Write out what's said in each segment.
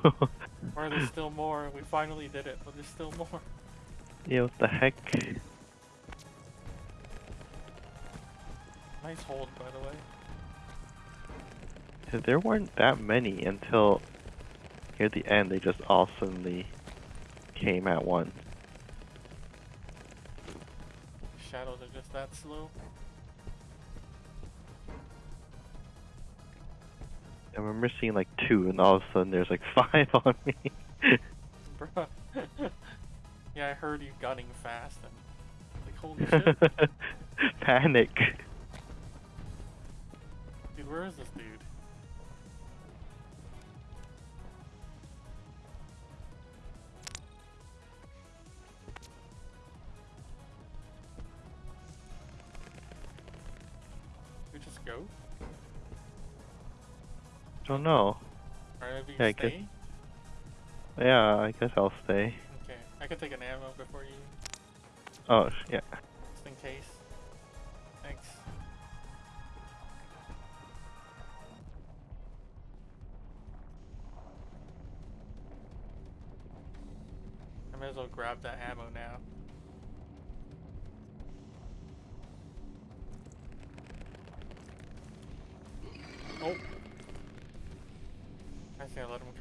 Or there's still more. We finally did it, but there's still more. yeah, what the heck? Nice hold, by the way. There weren't that many until near the end. They just all suddenly came at once. Shadows are just that slow. I remember seeing like two, and all of a sudden there's like five on me. Bruh. yeah, I heard you gunning fast and like holy shit. Panic. Dude, where is this dude? I don't know. Maybe Yeah, I guess- Yeah, I guess I'll stay. Okay, I can take an ammo before you, Oh, yeah. just in case. Thanks. I may as well grab that ammo now.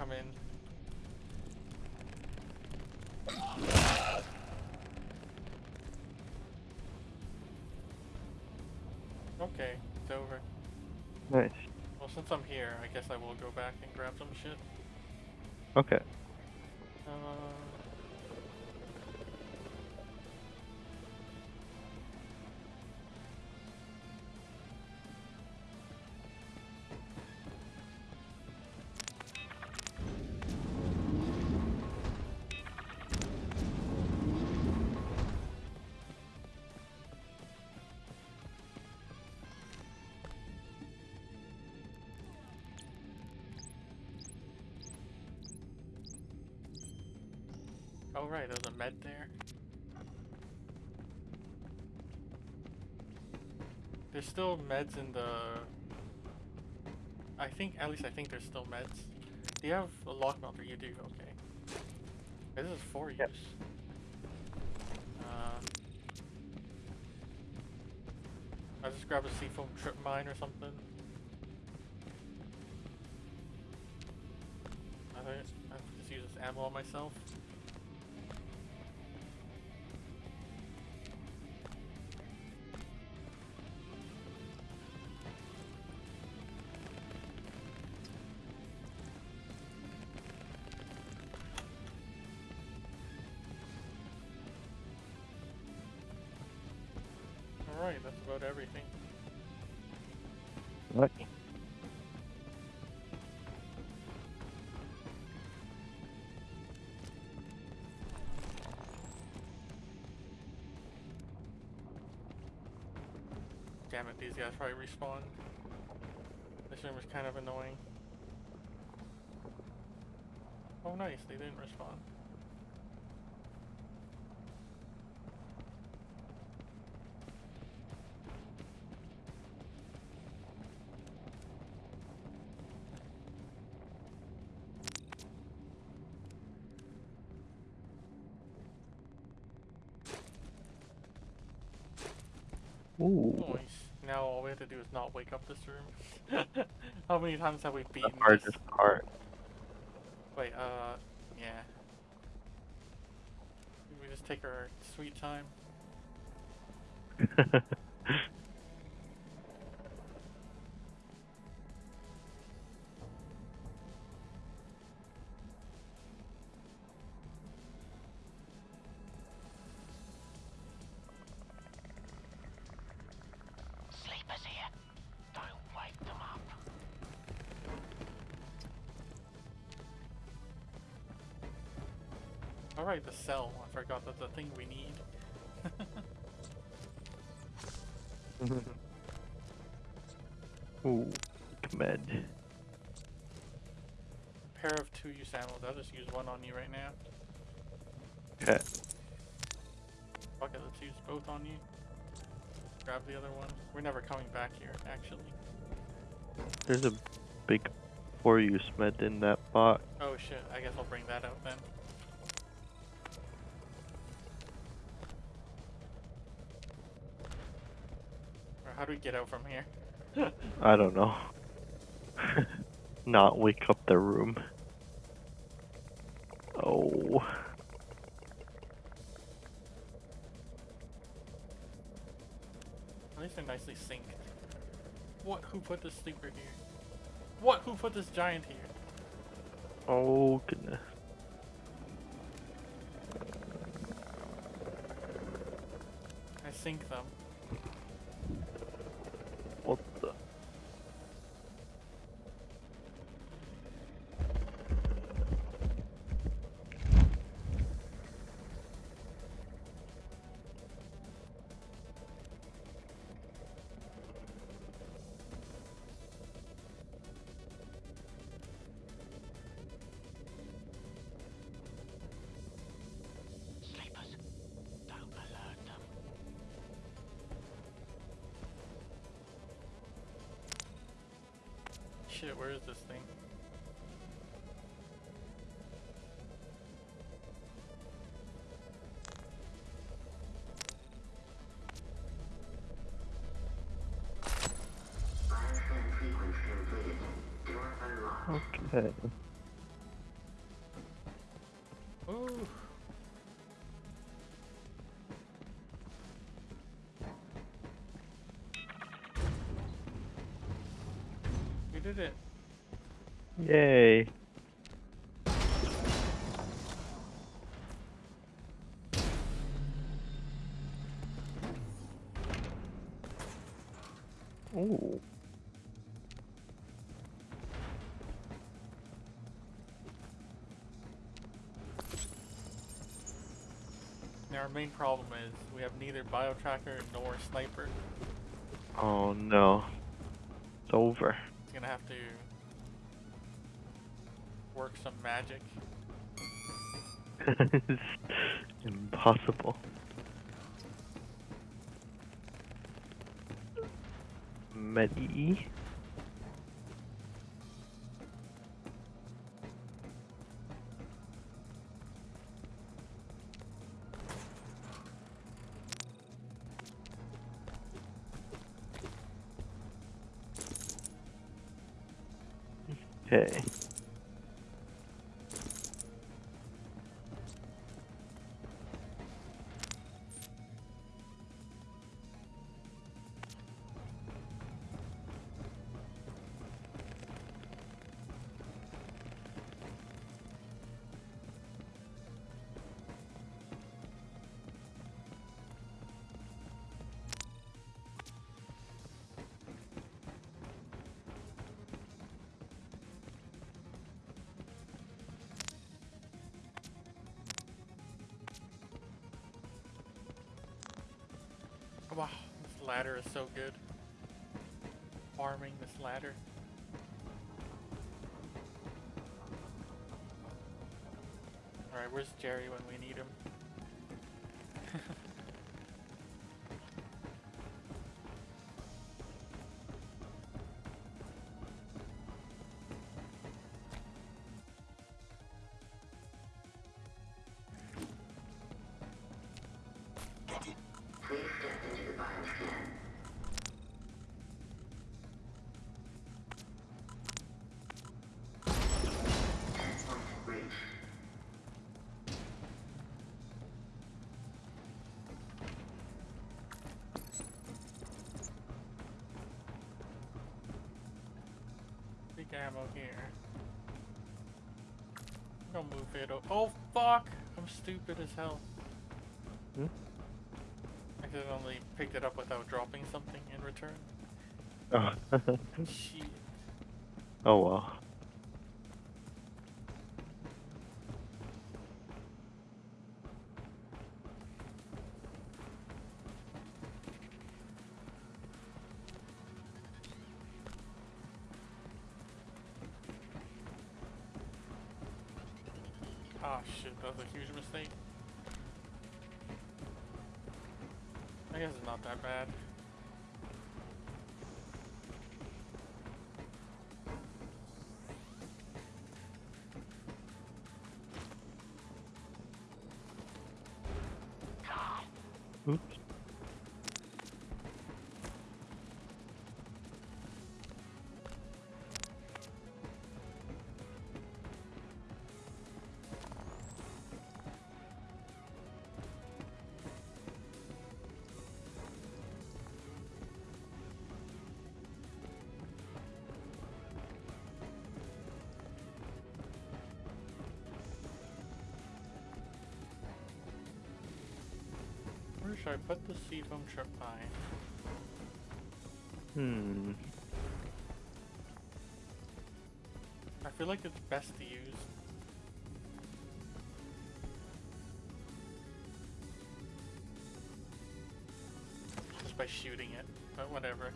Come in. Okay, it's over. Nice. Well, since I'm here, I guess I will go back and grab some shit. Okay. Uh, right, there's a med there. There's still meds in the. I think, at least I think there's still meds. Do you have a lock melter? You do, okay. This is for use. Yep. Uh, I'll just grab a C-foam trip mine or something. I think I just use this ammo on myself. Damn it, these guys probably respawn. This room is kind of annoying. Oh nice, they didn't respawn. Ooh. Nice. Now all we have to do is not wake up this room. How many times have we The beaten this? part. Wait, uh, yeah. We just take our sweet time. Alright, the cell. I forgot that's the thing we need. Ooh. Med. Pair of two use ammo. I'll just use one on you right now. Okay. Fuck it, let's use both on you. Grab the other one. We're never coming back here, actually. There's a big four use med in that box. Oh shit, I guess I'll bring that out then. We get out from here? I don't know. Not wake up the room. Oh. At least they're nicely synced. What? Who put this sleeper here? What? Who put this giant here? Oh goodness. I sync them. Where is this thing? Bioscan sequence completed. Door unlocked. Okay. Ooh. Main problem is we have neither bio tracker nor sniper. Oh no. It's over. It's gonna have to work some magic. it's impossible. Medi. Ladder is so good. Farming this ladder. Alright, where's Jerry when we ammo here. I'm gonna move it. o- Oh fuck! I'm stupid as hell. Hmm? I accidentally picked it up without dropping something in return. Oh. Shit. oh well. Ah shit, that was a huge mistake. I guess it's not that bad. Should I put the seed foam trip mine? Hmm. I feel like it's best to use. Just by shooting it, but whatever.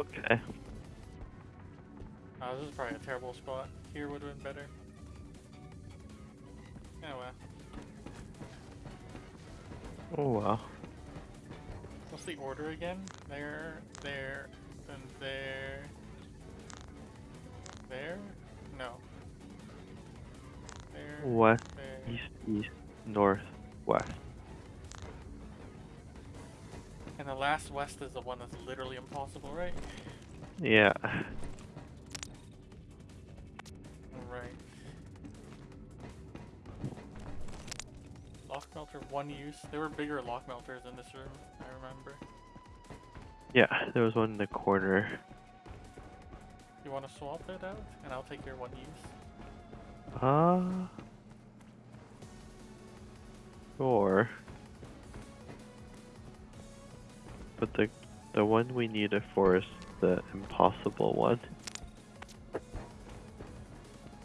Okay. Oh, this is probably a terrible spot. Here would have been better. Oh wow. What's the order again? There, there, then there. There? No. There. West, there. east, east, north, west. And the last west is the one that's literally impossible, right? Yeah. There were bigger lock melters in this room, I remember. Yeah, there was one in the corner. You want to swap it out? And I'll take your one use. Uh. Sure. But the the one we need it for is the impossible one.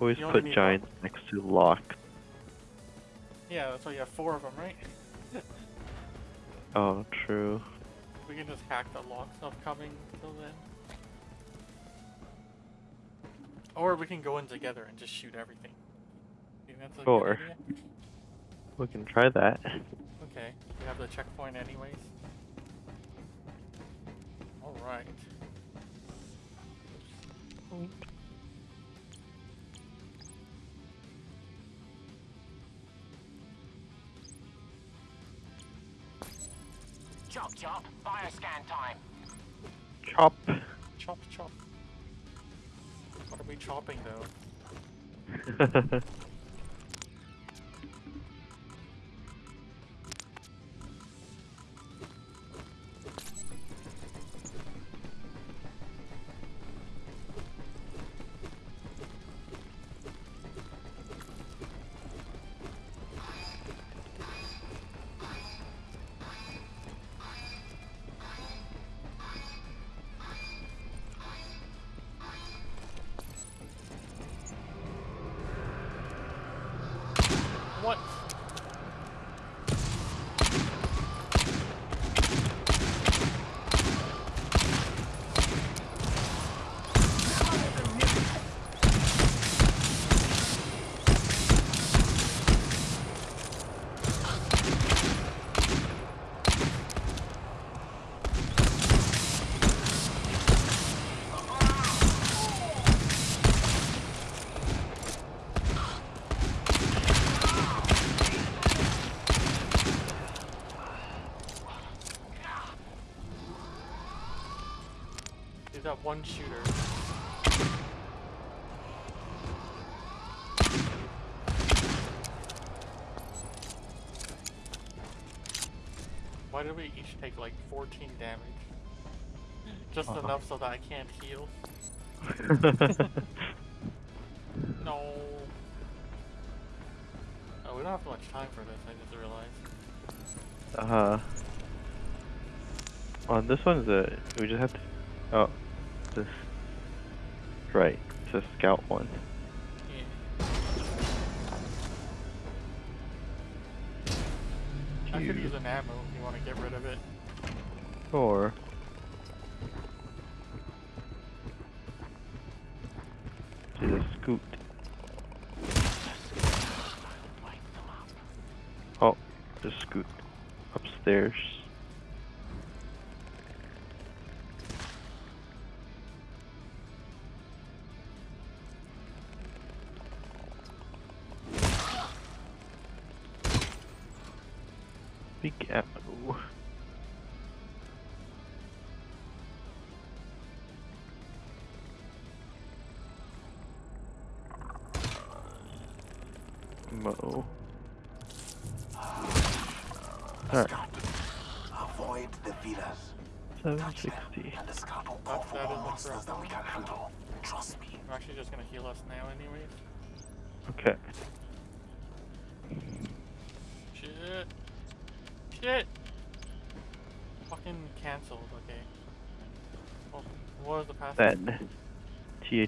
Always put giants next to lock. Yeah, that's why you have four of them, right? Oh, true. We can just hack the lock stuff coming till then. Or we can go in together and just shoot everything. Sure. We can try that. Okay, we have the checkpoint anyways. Alright. Chop. Chop chop. What are we chopping though? one shooter. Why did we each take like 14 damage? Just Uh-huh. enough so that I can't heal. No. Oh, we don't have much time for this, I just realized. uh. Huh. On this one's a. We just have to. Oh. Right, it's a scout one. Yeah. I could use an ammo if you want to get rid of it. Or. Monsters correct that we can handle. Trust me. I'm actually just gonna heal us now anyways. Okay. Shit. Shit. Fucking cancelled, okay. Oh, what was the password? Then. T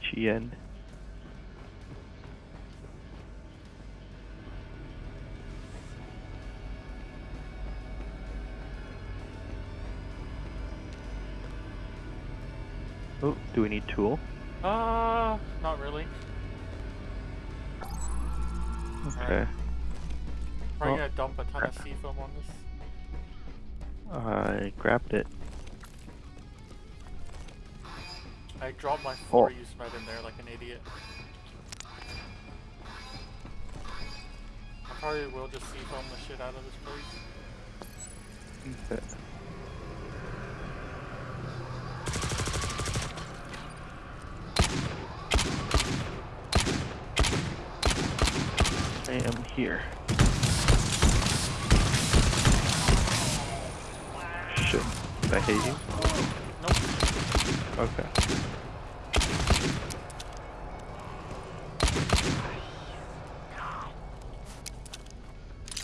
do we need tool? Uh, not really. Okay. Probably Well, gonna dump a ton of C-foam on this. I grabbed it. I dropped my four Oh. use med in there like an idiot. I probably will just sea foam the shit out of this place. Okay. I am here. Shit. Did I hate you? Nope. Okay.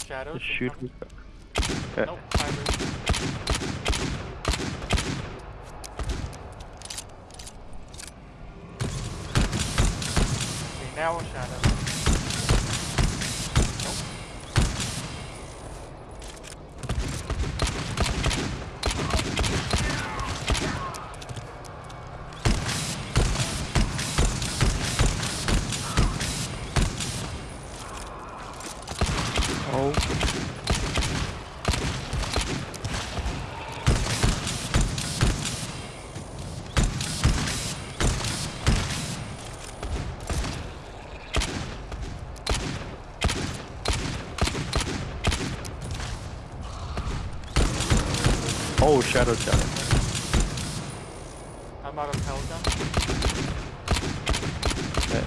Shadows. Just shoot Okay. Nope. Shadow challenge. I'm out of. Okay.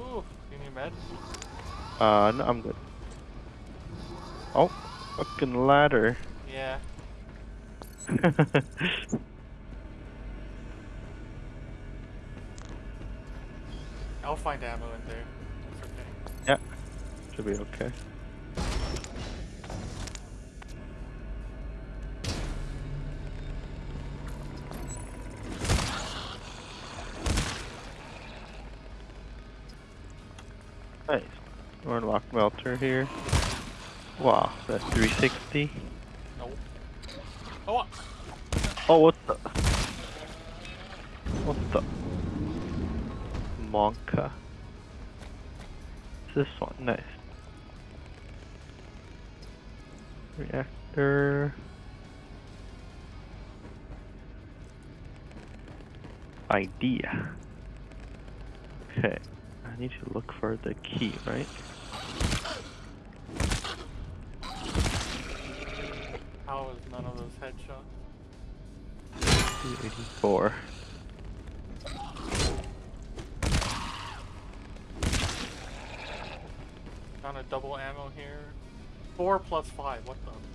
Ooh, you need? Uh, no, I'm good. Oh, fucking ladder. Yeah. 360.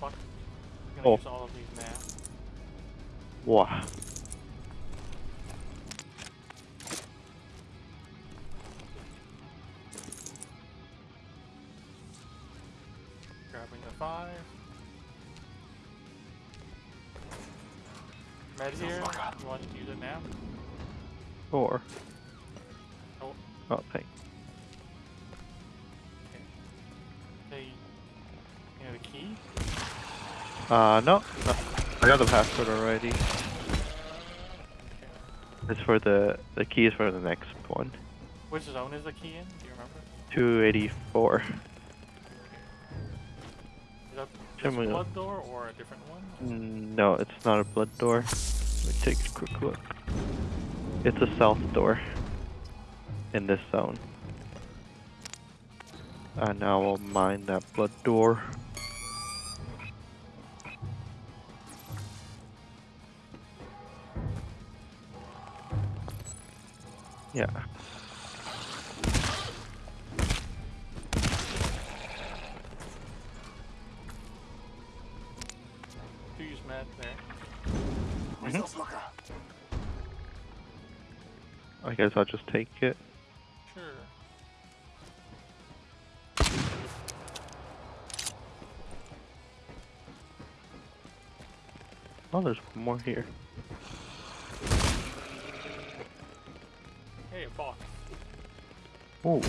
What fuck? I'm gonna Oh. use all of these now. Wow. Grabbing the five. Med here. You want to use it now? Four. Oh, Oh, thank. okay. Okay. You know the key? Uh, no, no. I got the password already. It's for the the key is for the next one. Which zone is the key in? Do you remember? 284. Is that Show this me the- blood door or a different one? No, it's not a blood door. Let me take a quick look. It's a south door. In this zone. And now we'll mine that blood door. Yeah. Do use med there. Resource locker. I guess I'll just take it. Sure. Oh, there's one more here. Box. Ooh.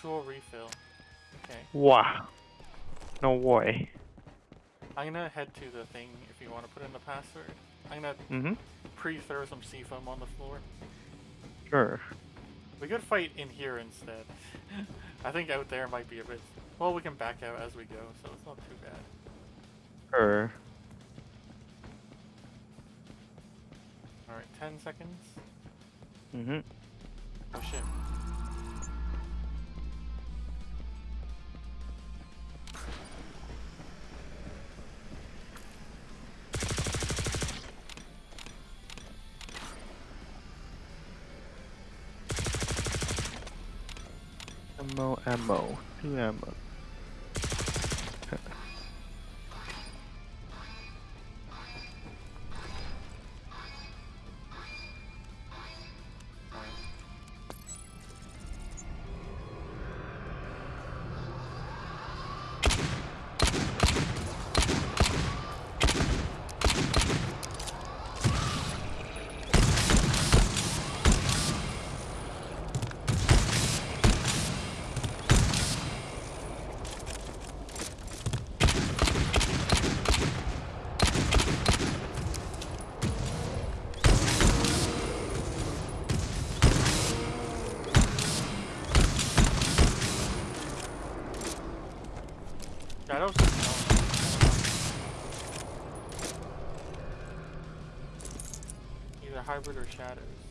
Tool refill. Okay. Wow. No way. I'm gonna head to the thing if you want to put in the password. I'm gonna Mm-hmm. pre-throw some C-foam on the floor. Sure. We could fight in here instead. I think out there might be a bit. Well, we can back out as we go, so it's not too bad. Sure. Alright, 10 seconds. Mm-hmm. Oh shit. Ammo, ammo. Two ammo. Shadows? Either hybrid or shadows.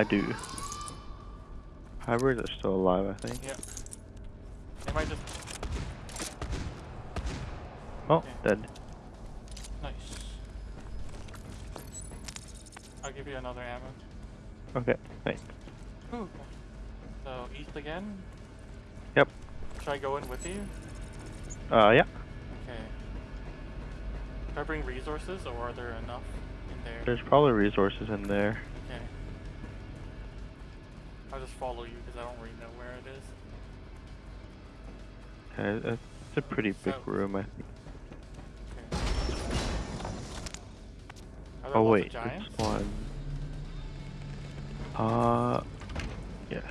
I do. Hybrids are still alive, I think. Yeah. They might just. Oh, Okay. dead. Nice. I'll give you another ammo. Okay, thanks. Ooh. So east again. Yep. Should I go in with you? Uh, yeah. Okay. Should I bring resources, or are there enough in there? There's probably resources in there. I'll just follow you because I don't really know where it is. Uh, It's a pretty big room, I think. Okay. Oh wait, this one. Uh, yes.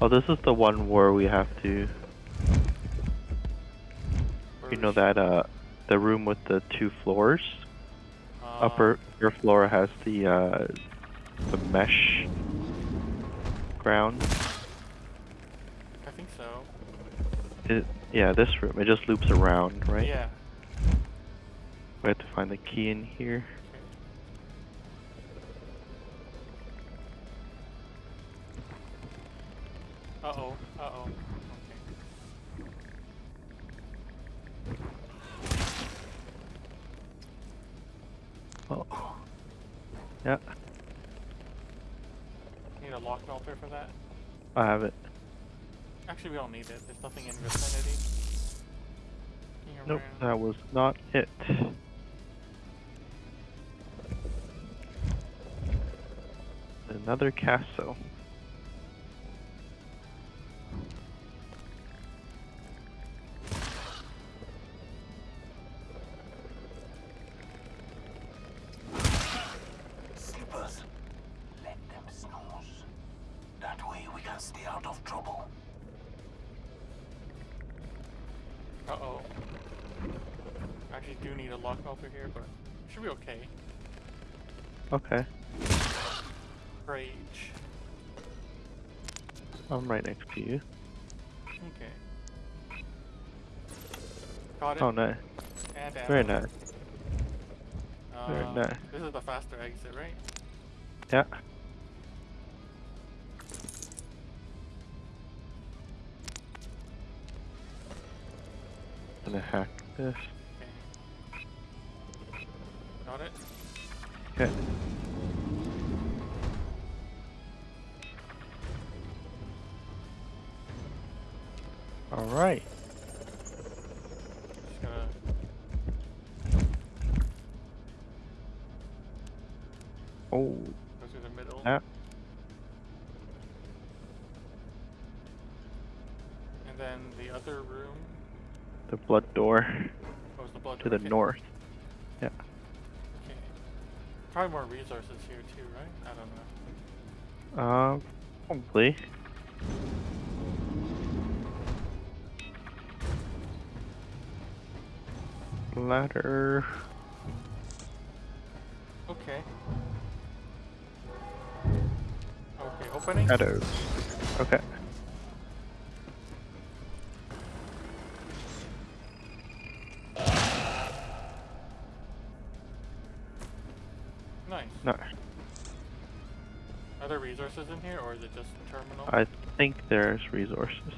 Oh, this is the one where we have to. Or You know that uh, the room with the two floors. uh, Upper upper floor has the uh, the mesh ground. I think so. It, yeah, this room. It just loops around, right? Yeah. We have to find the key in here. Okay. Uh oh. Uh oh. Okay. Oh. Yeah, a lock melter for that? I have it. Actually, we don't need it. There's nothing in vicinity. Nope, around. that was not it. Another castle. Do need a lock over here, but should be okay. Okay, Rage. I'm right next to you. Okay. Got it. Oh, nice. And Very nice. very Uh, nice. This is the faster exit, right? Yeah. Gonna hack this. Got it. Okay. Alright. Just gonna. Oh, Go through the middle. Yeah. And then the other room the blood door oh, was the blood to the okay. north. Probably more resources here too, right? I don't know. Um, probably. Ladder. Okay. Okay, opening. Shadows. Resources in here, or is it just terminal? I think there's resources. Okay.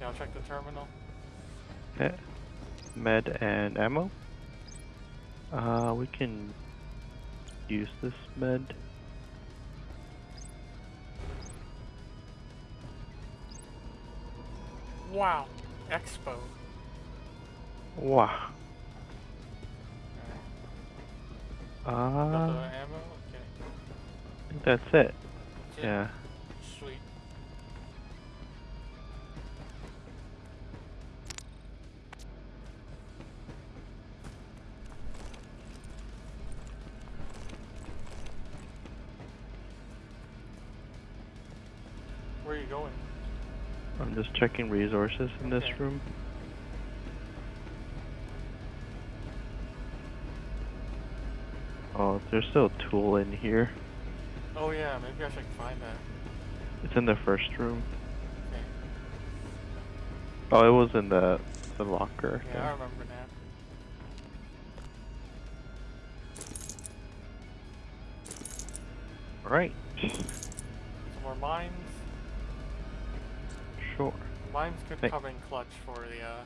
Yeah, I'll check the terminal. Okay. Med and ammo. Uh, we can use this med. Wow. Expo. Wow. Uh, the I ammo? Okay. think that's it. That's it? Yeah. Sweet. Where are you going? I'm just checking resources in this room. There's still a tool in here. Oh yeah, maybe I should find that. It's in the first room. Okay. Oh, it was in the the locker. Yeah, I remember now. Right. Some more mines. Sure. Mines could Hey. come in clutch for the uh,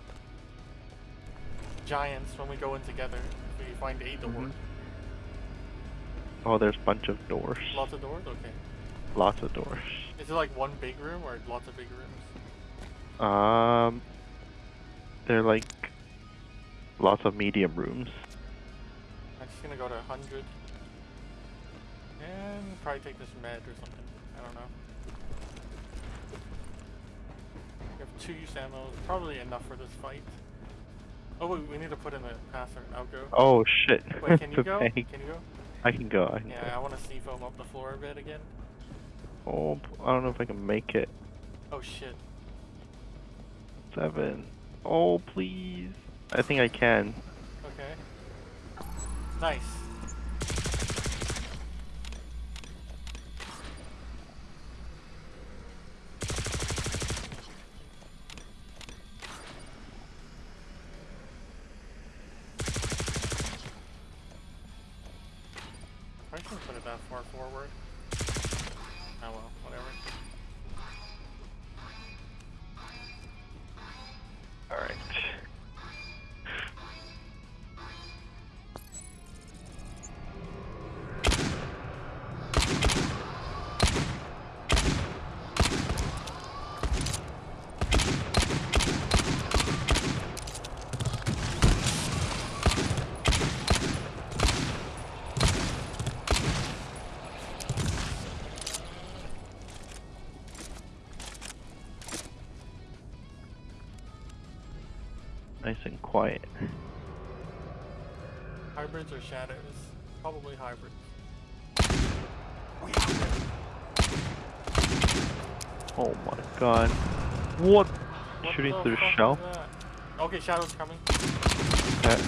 giants when we go in together. If we find a door. Mhm. Oh, there's a bunch of doors. Lots of doors? Okay. Lots of doors. Is it like one big room or lots of big rooms? Um, they're like lots of medium rooms. I'm just gonna go to 100. And probably take this med or something. I don't know. We have two use ammo. Probably enough for this fight. Oh wait, we need to put in the password. I'll go. Oh shit! Wait, can you go? Can you go? I can go. I can Yeah, I want to C-foam up the floor a bit again. Oh, I don't know if I can make it. Oh shit. Seven. Oh, please. I think I can. Okay. Nice. Shadows? Probably hybrids. We have them. Oh my god. What? What Shooting through the shell? Okay, shadows coming. Okay.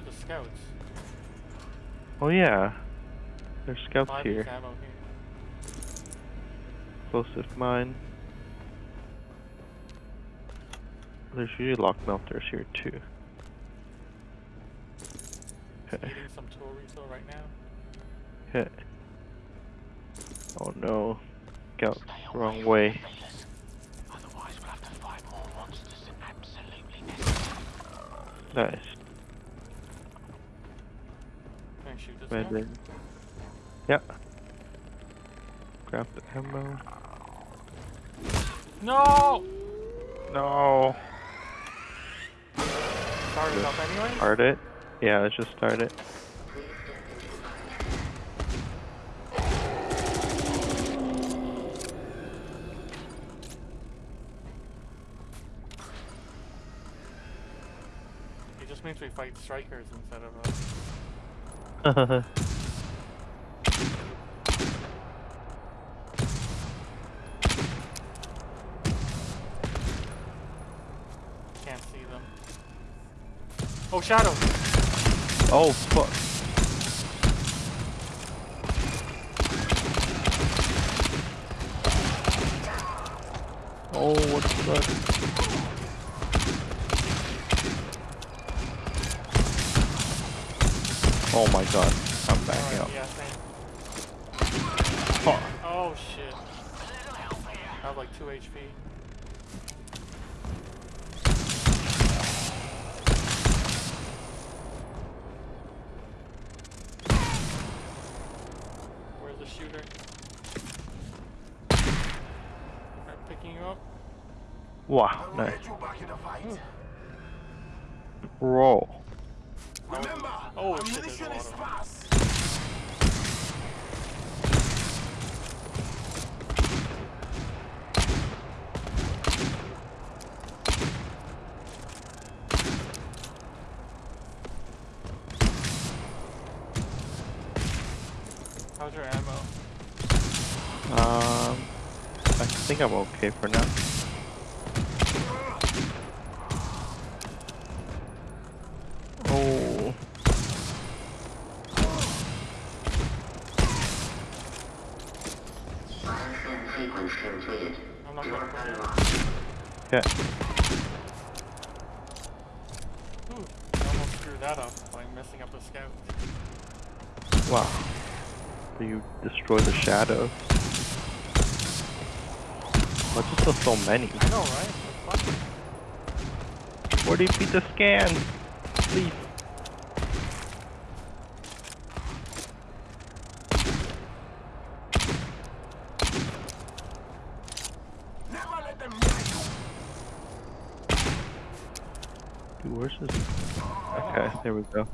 Where are the scouts? Oh yeah. There's scouts Five here. ammo here. Explosive mine. There's usually lock melters here too. Okay. Eating some chorizo right now. Okay. Oh no. Scout Stay wrong way. from the pillars. Otherwise, we'll have to fight more monsters than absolutely necessary. Nice. Can I shoot this Right guy? then. Yeah. Grab the ammo. No! No. Started up anyway? Start it. Yeah, let's just start it. Please step into the bind scan. It just means we fight strikers instead of uh, can't see them. Oh, shadow! oh fuck. Oh, what the fuck? Oh my god, I'm backing Alright, up. yeah, same. Fuck. Oh shit. I have like 2 HP. Where's the shooter? I'm picking you up. Wow, nice. get you back in the fight. Roll. Remember, Oh, shit, there's a ammunition lot is of 'em. sparse. How's your ammo? Um, I think I'm okay for now. Oh, Bioscan sequence completed. I'm not Door gonna play it. unlocked. okay. Ooh, I almost screwed that up by messing up the scout. Wow. So you destroy the shadow. Why just there so many? I know, right? That's fun. Where do you beat the scan? Please. Never let them near you. Dude, where's this? Okay, there we go.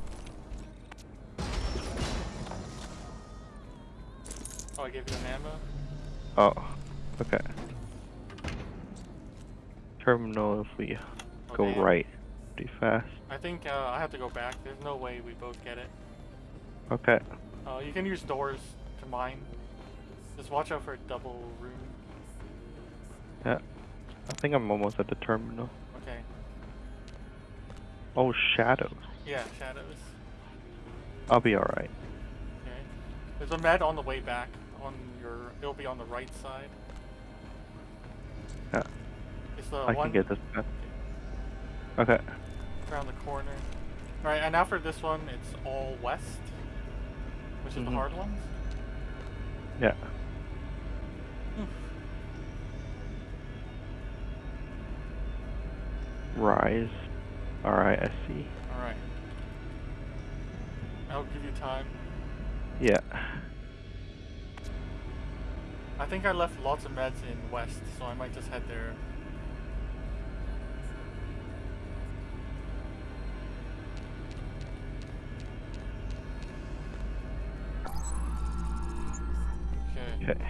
Oh, I gave you an ammo? Oh, Okay. Terminal if we Oh, go damn. right pretty fast. I think uh, I have to go back. There's no way we both get it. Okay. Uh, you can use doors to mine. Just watch out for a double room. Yeah. I think I'm almost at the terminal. Okay. Oh, shadows. Yeah, shadows. I'll be alright. Okay. There's a med on the way back. On your, it'll be on the right side. It's the I one can get this. Okay. around the corner. All right, and now for this one, it's all west, which is the Mhm. hard ones. Yeah. Rise. Alright, I see. All right. I'll give you time. Yeah. I think I left lots of meds in west, so I might just head there. Okay.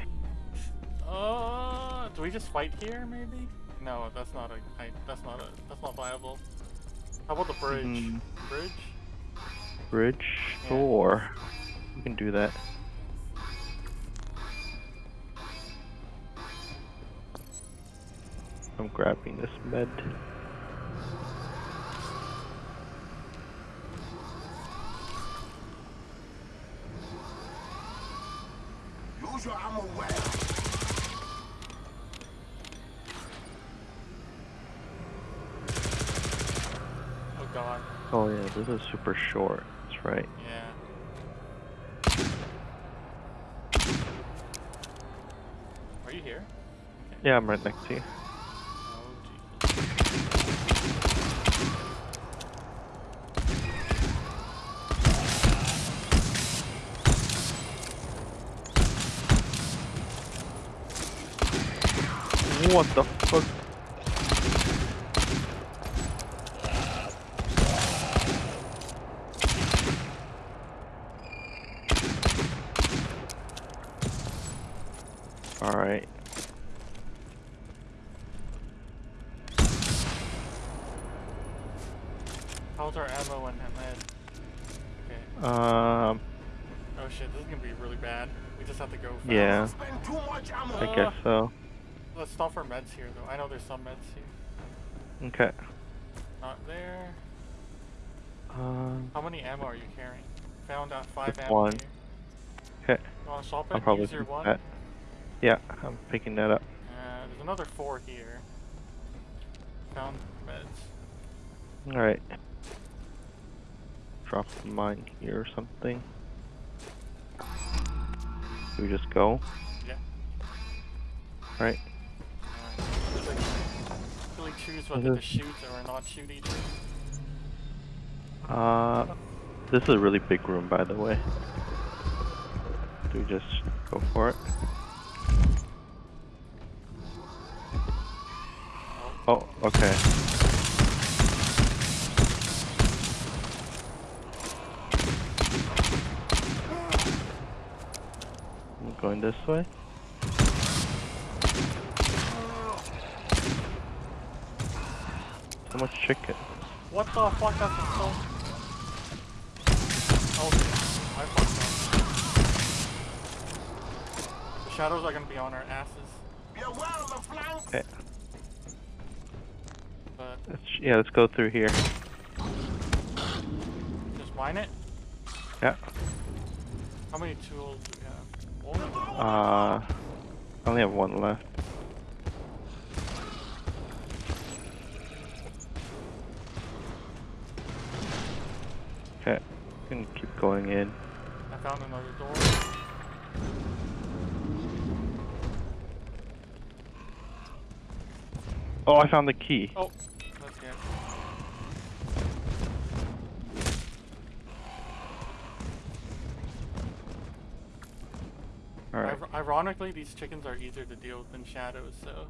Uh, do we just fight here, maybe? No, that's not a. I, that's not a. That's not viable. How about the bridge? Mhm. Bridge? Bridge. Yeah. Sure. We can do that. I'm grabbing this med. Use your ammo well. Oh god. Oh yeah, this is super short. That's right. Yeah. Are you here? Yeah, I'm right next to you. Oh Jesus. What the fuck? Alright. How's our ammo and med? Okay. Um, Oh shit, this is gonna be really bad. We just have to go fast. yeah, Spend too much ammo. I guess so. Let's stop for meds here though. I know there's some meds here. Okay. Not there. Um, How many ammo are you carrying? Found out five ammo one. here. okay. You wanna swap it? I'll probably Use one. that. Yeah, I'm picking that up. Uh, there's another four here. Found meds. Alright. Drop the mine here or something. Do we just go? Yeah. Right. Alright. Choose whether to this- shoot or not shoot each other. Uh, this is a really big room, by the way. Do we just go for it? Oh, okay. I'm going this way. So much chicken. What the fuck? That's so. Oh, I fucked up. The shadows are gonna be on our asses, Be aware of the flanks. Okay. but Let's, yeah, let's go through here. just mine it. Yeah. How many tools do we have? Uh, I only have one left. Okay, can keep going in. I found another door. Oh, I found the key. Oh, that's good. All right, ironically, these chickens are easier to deal with than shadows, so.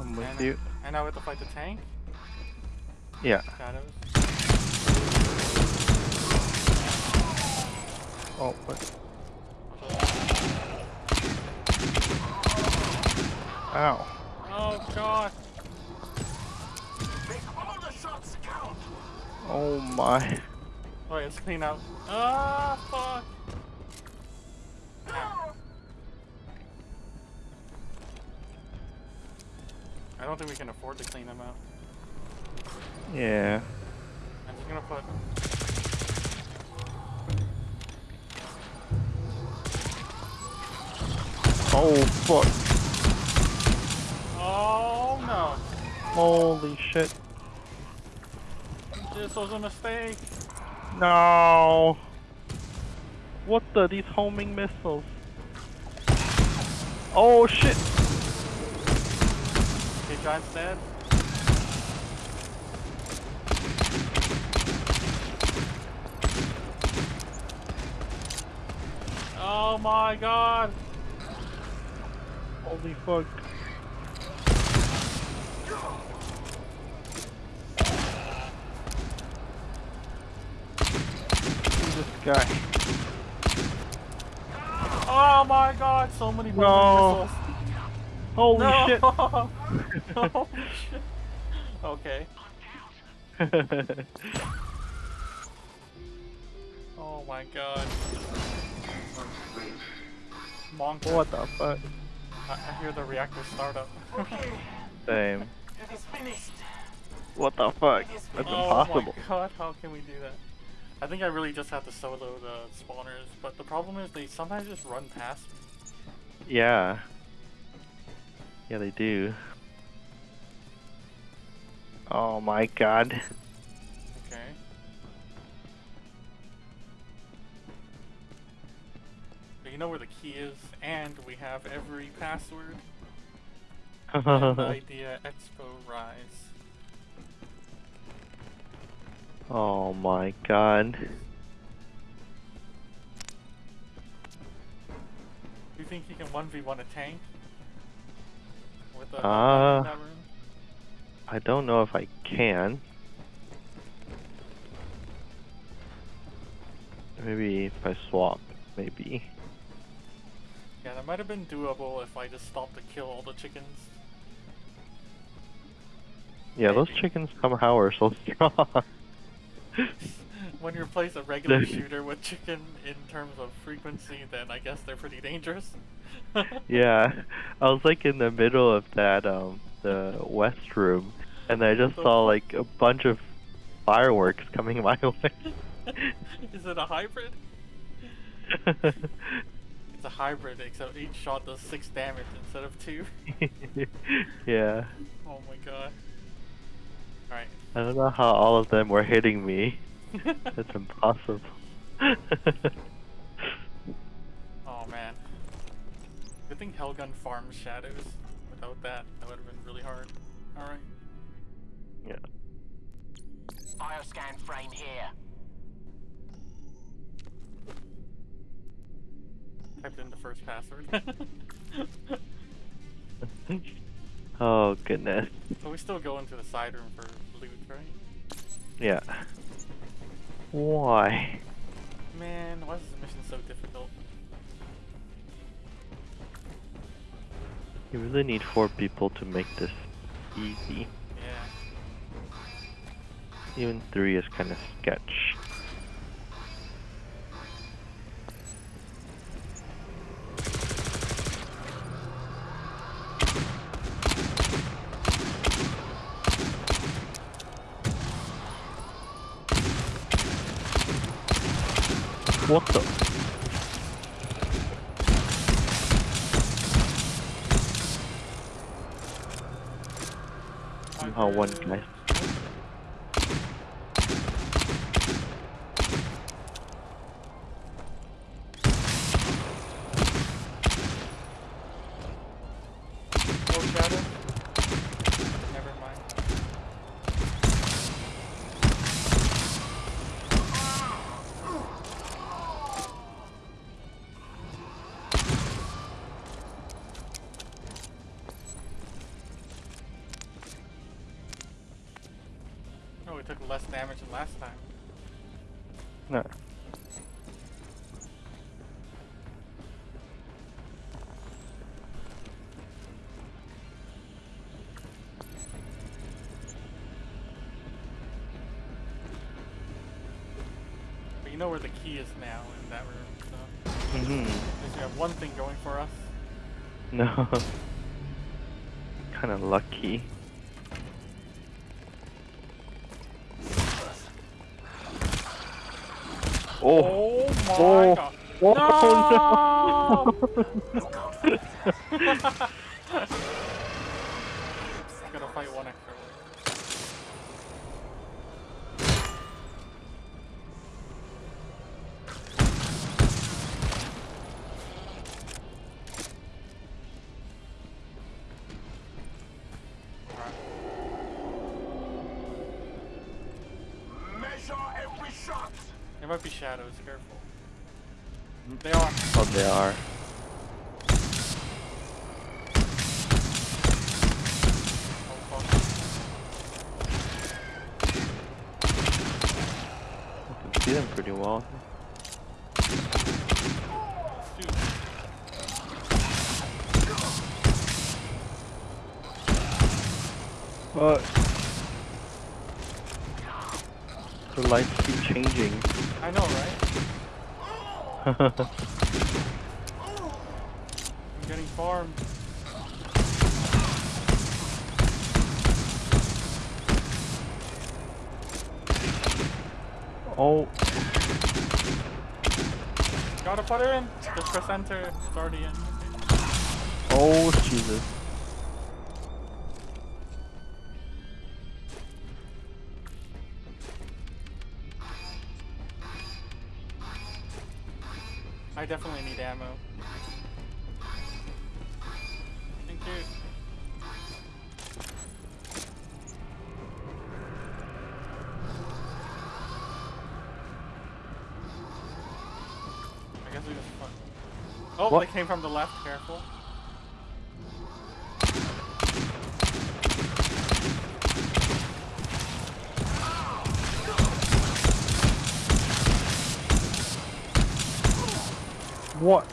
I'm with and, you. And now we have to fight the tank. Yeah. Shadows. Oh, what? Ow. Oh god. Make all the shots count. Oh my. Oh, wait, let's clean out. Ah, fuck. I don't think we can afford to clean them out. Yeah. I'm just gonna put. Oh fuck. Oh no. Holy shit. This was a mistake. No. What the? These homing missiles. Oh shit. Okay, Giant's dead. Oh my god. Holy fuck. Who's this guy? Oh my god, so many No. missiles. Holy no. shit. Okay. Oh my god. Monk. what the fuck? I, I hear the reactor startup. Same. It is finished. What the fuck? That's oh impossible. my god, how can we do that? I think I really just have to solo the spawners, but the problem is they sometimes just run past me. Yeah. Yeah, they do. Oh my god. Okay. But you know where the key is, and we have every password. idea Expo Rise. oh my god. Do you think you can 1v1 a tank? With a Uh, in that room? I don't know if I can. Maybe if I swap, maybe. Yeah, that might have been doable if I just stopped to kill all the chickens. Yeah, those chickens somehow are so strong. when you replace a regular shooter with chicken in terms of frequency, then I guess they're pretty dangerous. yeah, I was like in the middle of that um the west room, and I just saw like a bunch of fireworks coming my way. Is it a hybrid? It's a hybrid, except each shot does six damage instead of two. yeah, Oh my god. Alright. I don't know how all of them were hitting me. That's impossible. oh man. Good thing Hellgun farms shadows. Without that, that would have been really hard. Alright. yeah. Bioscan frame here. Typed in the first password. oh goodness. so we still go into the side room for loot, right? Yeah. Why? Man, why is this mission so difficult? You really need four people to make this easy. Yeah. Even three is kind of sketch. What the? Somehow one guy. took less damage than last time. No. But you know where the key is now in that room, so... Mm-hmm. Because we have one thing going for us. No. Kinda lucky. God. Look out for the Gotta fight one extra they are. Oh. I can see them pretty well. Dude, But the lights keep changing. I know, right? I'm getting farmed. oh, Gotta put her in. Just press enter. It's already in. oh, Jesus. I definitely need ammo. Oh, What? they came from the left. Careful. What?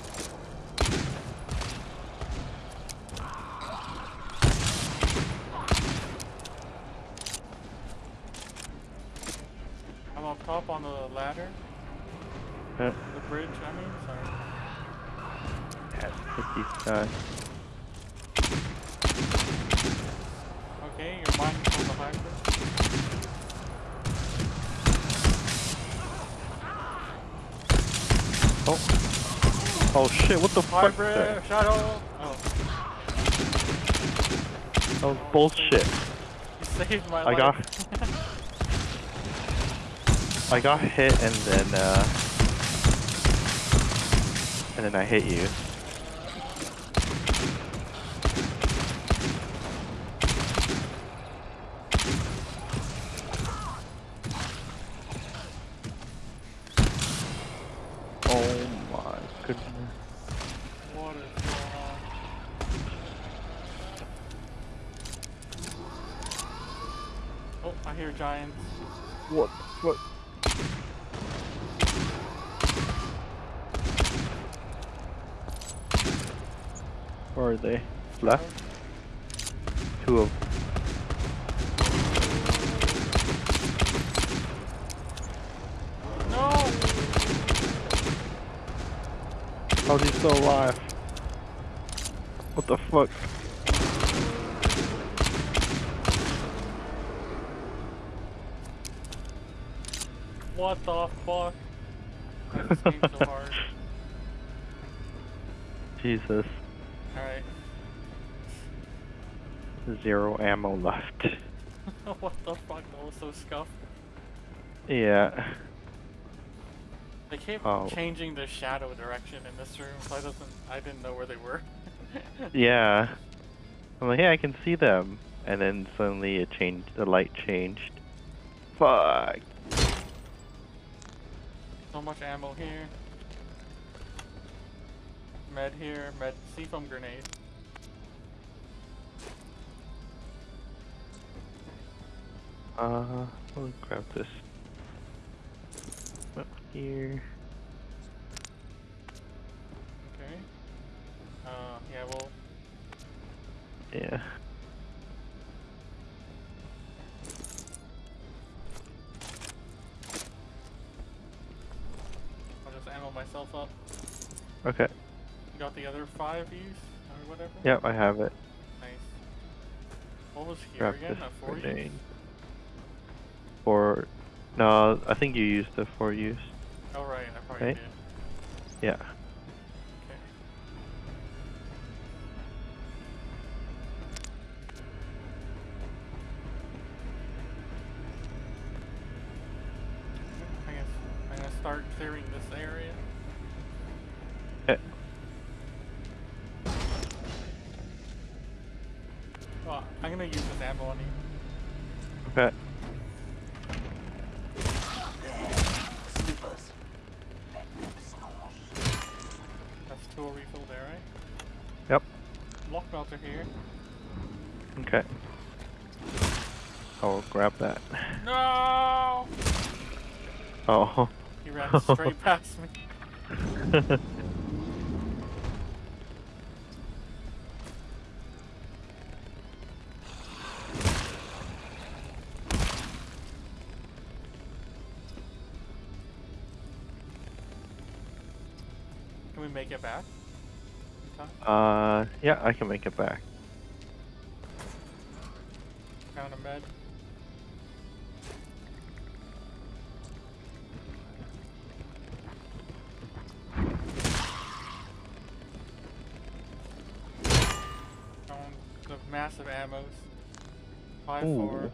I'm up top on the ladder. Uh, The bridge, I mean. Sorry. Yeah, hit these guys. Okay, your mind controls the. Oh. Oh shit, what the fuck? Hybrid, That shadow. Oh, that was bullshit. you saved my I life. got- I got hit and then, uh... And then I hit you. So scuffed. Yeah. They keep Oh. changing the shadow direction in this room, so I doesn't I didn't know where they were. Yeah. I'm like, hey, I can see them. And then suddenly it changed, the light changed. Fuck. So much ammo here. Med here, med C foam grenade. Uh, me grab this. Up here. Okay. Uh, yeah, well, Yeah. yourself up. Okay. You got the other five E's or whatever? Yep, I have it. Nice. What was here Grab again? this For no, I think you used the for use. Oh right, I probably Right? did. Yeah. Okay. I guess I'm gonna start clearing this area. Okay. Well, I'm gonna use this ammo on you. Okay. Slippers. Let them snooze. That's tool refill there, right? Yep. Lock melter here. Okay. I'll grab that. No! Oh. He ran straight past me. Can we make it back? uh, yeah, I can make it back. Found a med. Massive ammos. Five four.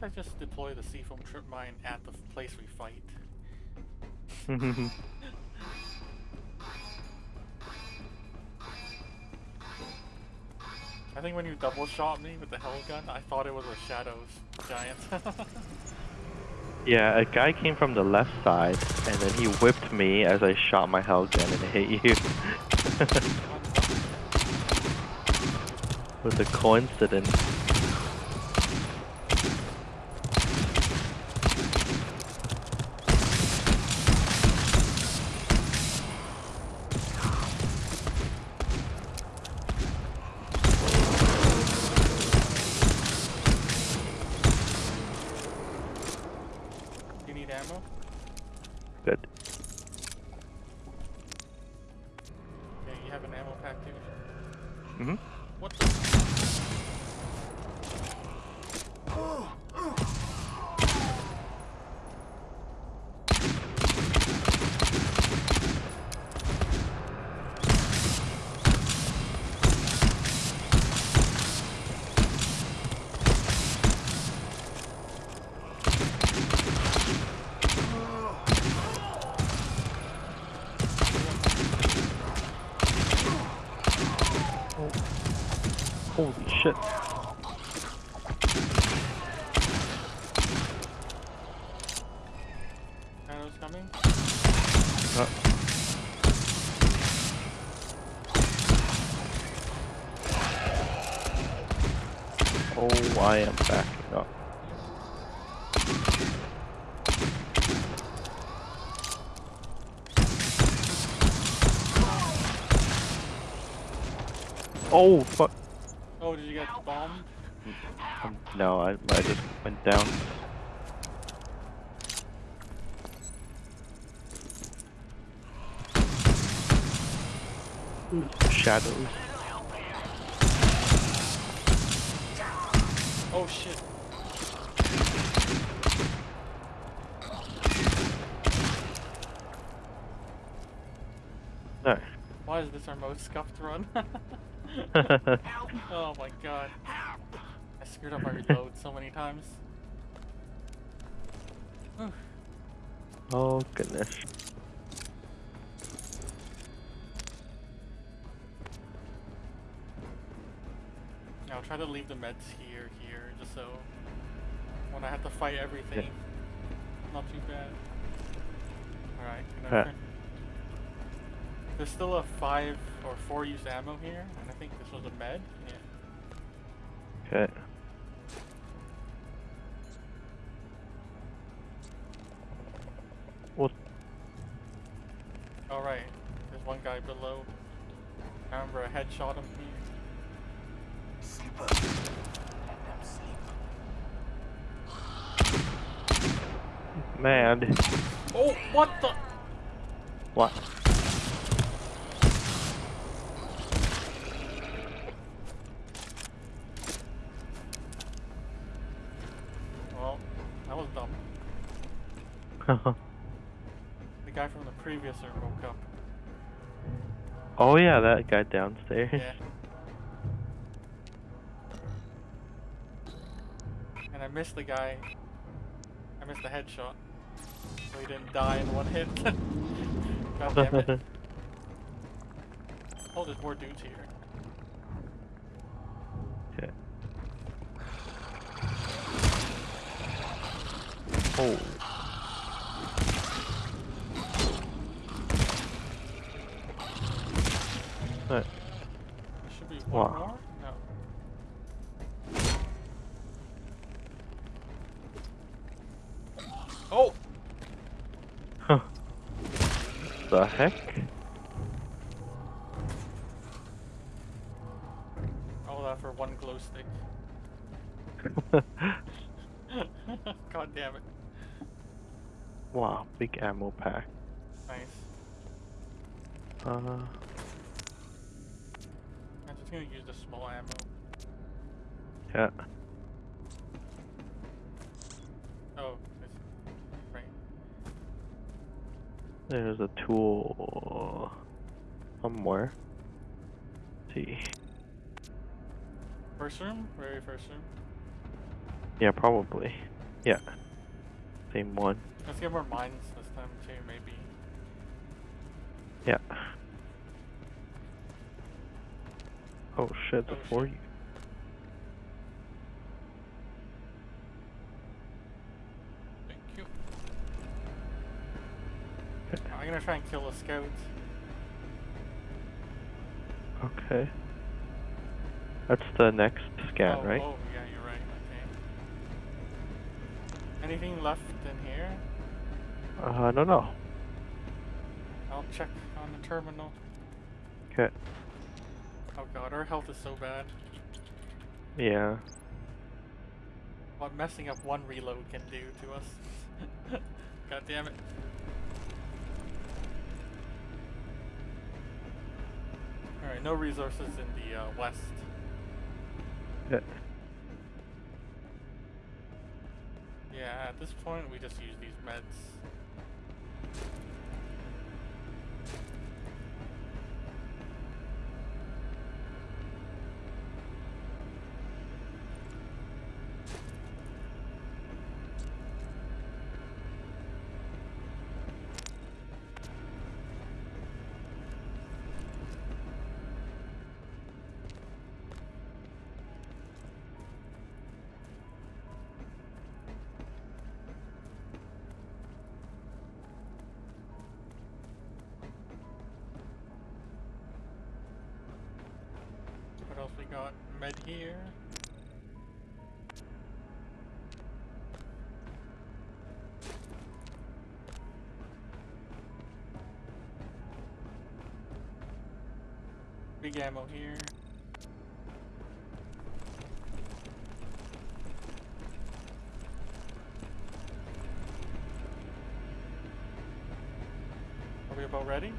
Didn't I just deploy the C-foam trip mine at the place we fight? I think when you double shot me with the hell gun, I thought it was a Shadows giant. yeah, a guy came from the left side, and then he whipped me as I shot my hell gun and hit you. was a coincidence. Oh, fuck. Oh, did you get bombed? Um, no, I, I just went down. Shadows. Oh shit. No. Why is this our most scuffed run? oh my god. I screwed up my reload so many times. Whew. oh, goodness. Yeah, I'll try to leave the meds here, here, just so when I have to fight everything, not too bad. Alright, gonna There's still a five or four use ammo here, and I think this was a med. Yeah. Okay. Well, All right. There's one guy below. I remember I headshot him here. Sleeper. Let them sleep. man. Oh, what the? What? The guy from the previous room woke up. oh yeah, that guy downstairs. Yeah. And I missed the guy. I missed the headshot. So he didn't die in one hit. God damn it. Oh, there's more dudes here. okay. Oh. There should be one Wow. more? No. Oh! Huh. The heck? All that for one glow stick. God damn it. wow, big ammo pack. Nice. Uh, just gonna use the small ammo. yeah. Oh, right. There's a tool somewhere. Let's see. First room? Very first room. Yeah, probably. Yeah. Same one. Let's get more mines this time too, maybe. Yeah. Oh shit, before you. Thank you. I'm gonna try and kill the scout. Okay. That's the next scan, oh, right? Oh, yeah, you're right. Okay. Anything left in here? Uh, I don't know. I'll check on the terminal. Okay. Oh god, our health is so bad. Yeah. What messing up one reload can do to us. god damn it. Alright, no resources in the uh, west. Yeah. Yeah, at this point we just use these meds. Got? Here. Big ammo here. Are we about ready?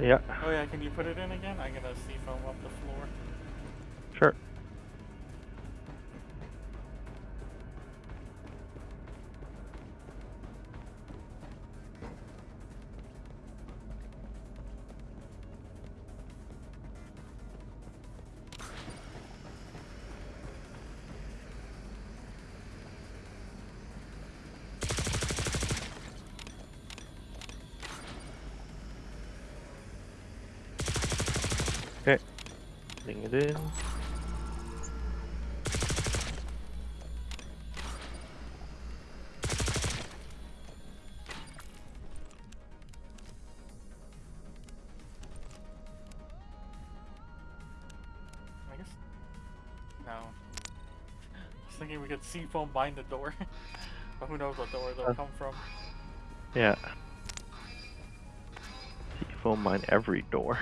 Yeah. Oh yeah, can you put it in again? I'm gonna see foam up the floor. We could C-foam behind the door. but who knows what door they'll Uh. come from. Yeah. Phone mine every door.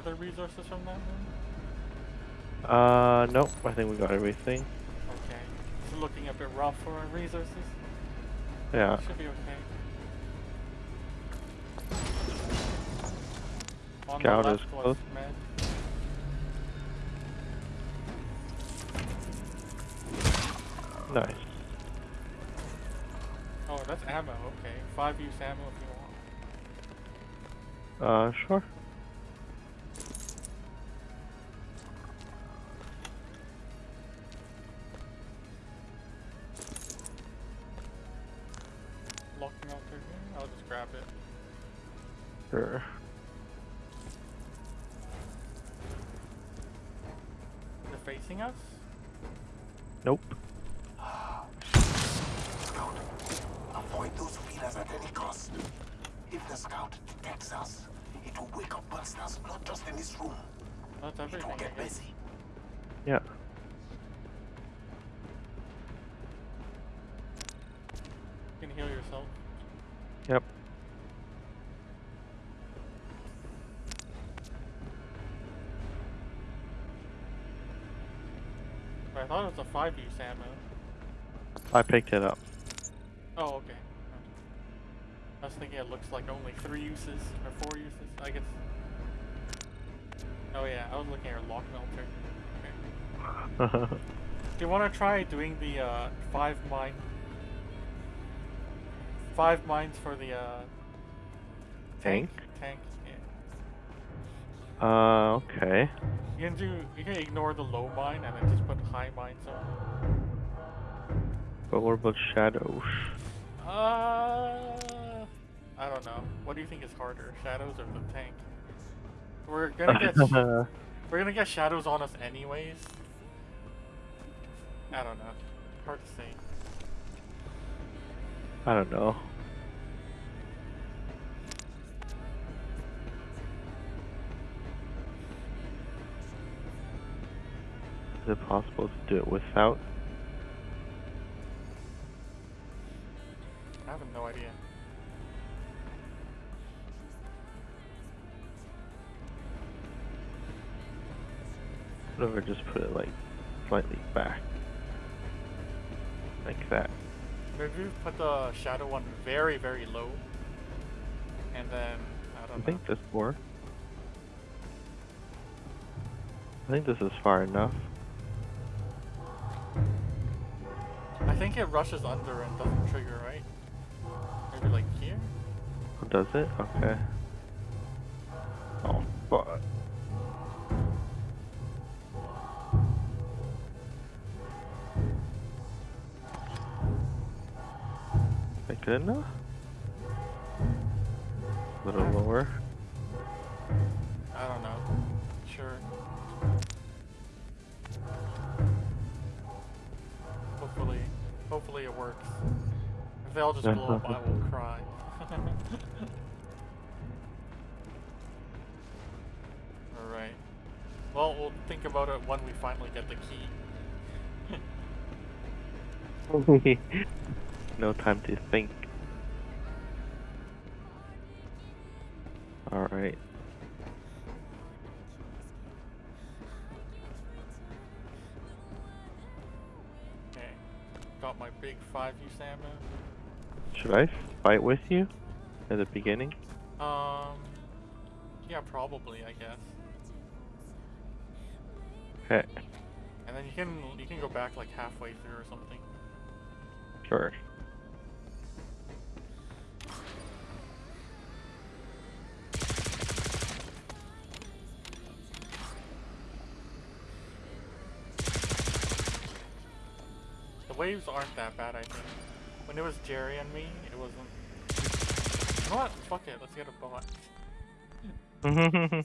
Other resources from that room? Uh, nope. I think we got everything. Okay. It's looking a bit rough for our resources. Yeah. Should be okay. On Scout is close. med. Nice. Oh, that's ammo. Okay, five use ammo if you want. Uh, sure. Thought it was a five use ammo. I picked it up. Oh, okay. I was thinking it looks like only three uses or four uses. I guess. Oh yeah, I was looking at lock melter. Okay. Do you want to try doing the uh, five mine? Five mines for the uh, Tank? Tank. Yeah. Uh, okay. You can do. You can ignore the low mine and then just put high mines on. But what about shadows? Uh, I don't know. What do you think is harder, shadows or the tank? We're gonna get we're gonna get shadows on us anyways. I don't know. Hard to say. I don't know. Is it possible to do it without? I have no idea. What if I just put it like slightly back? Like that. Maybe we put the shadow one very very low, and then I I don't know. think this works. I think this is far enough. think it rushes under and doesn't trigger, right? Maybe like here? Oh, does it? Okay. Oh, fuck. I that good enough? A little lower. Hopefully it works. If they all just blow up, I will cry. Alright. Well, we'll think about it when we finally get the key. no time to think. Alright. Big 5 use ammo. Should I fight with you at the beginning? Um. Yeah, probably. I guess. Okay, And then you can you can go back like halfway through or something. sure. Waves aren't that bad, I think. When it was Jerry and me, it wasn't. You know what? Fuck it. Let's get a bot.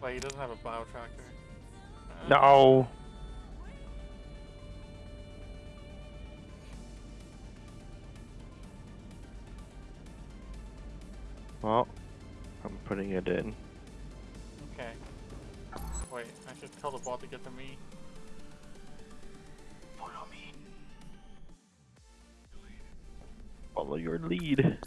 Wait, he doesn't have a bio tracker. Uh, no! Well, I'm putting it in. Okay. Wait, I should tell the bot to get to me. Follow your lead.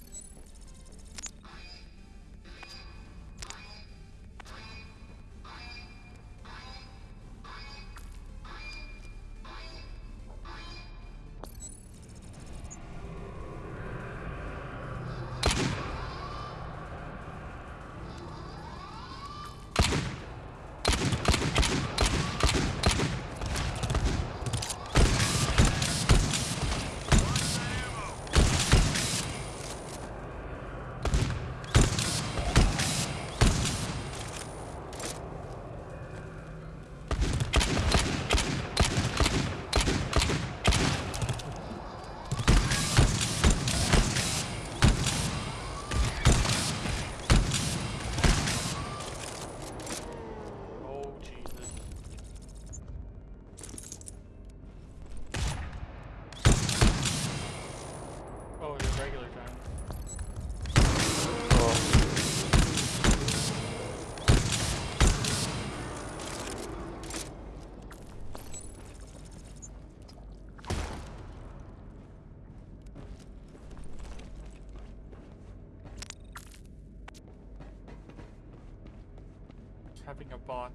Having a bot.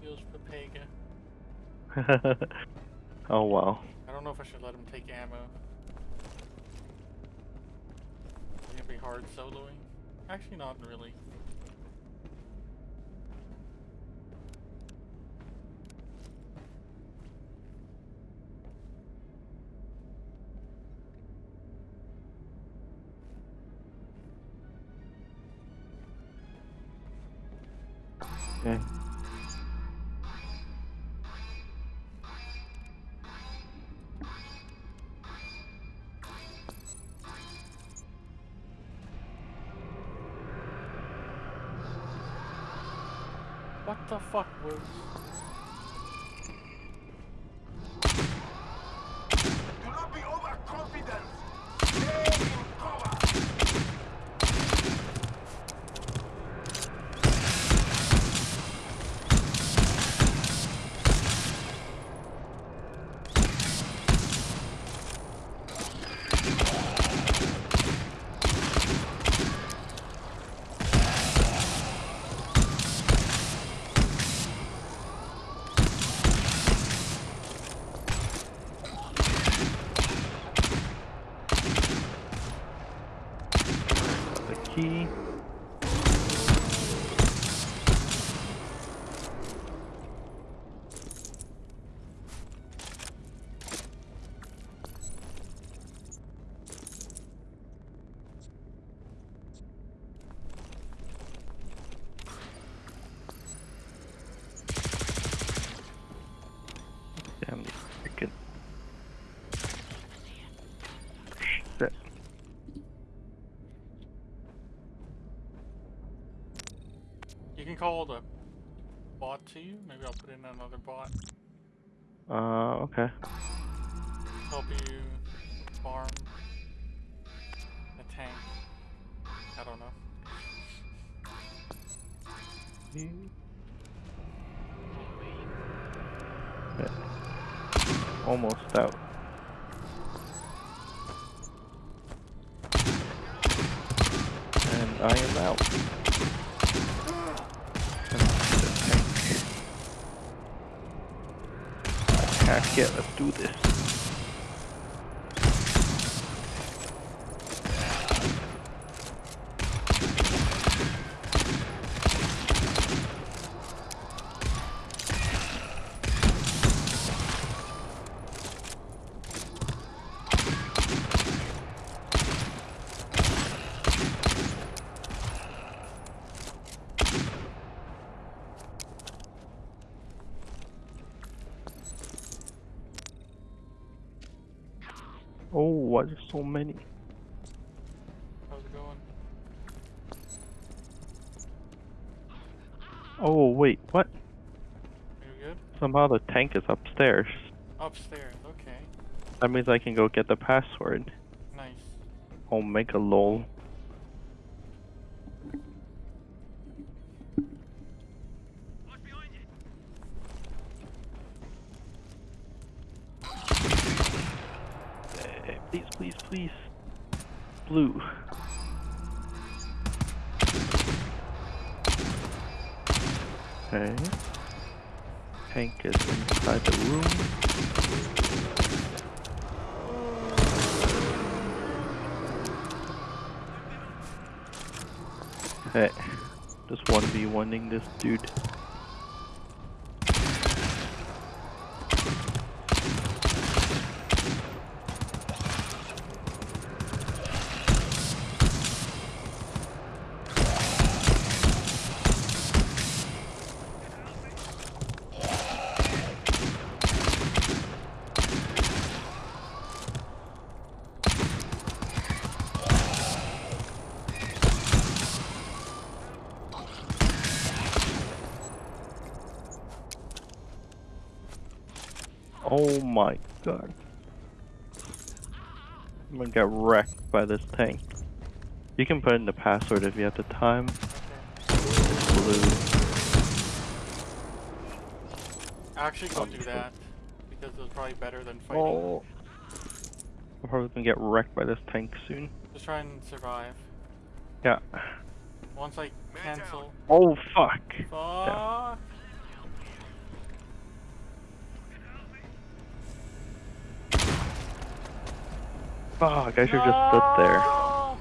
Deals for Pega. oh wow. I don't know if I should let him take ammo. It's gonna be hard soloing. Actually, not really. The fuck was? Can call the bot to you. Maybe I'll put in another bot. Uh, okay. Help you farm a tank. I don't know. Almost out. And I am out. Hack it, let's do this. Oh, why there's so many? How's it going? Oh, wait, what? You good? Somehow the tank is upstairs. Upstairs. Okay. That means I can go get the password. Nice. Omega lol. Dude. Oh my god. I'm get wrecked by this tank. You can put in the password if you have the time. Blue. Actually, don't do that because it's probably better than fighting. Oh. I'm probably gonna get wrecked by this tank soon. Just try and survive. Yeah. Once I cancel. Oh fuck. Fuck. Fuck, I should have just stood there. No!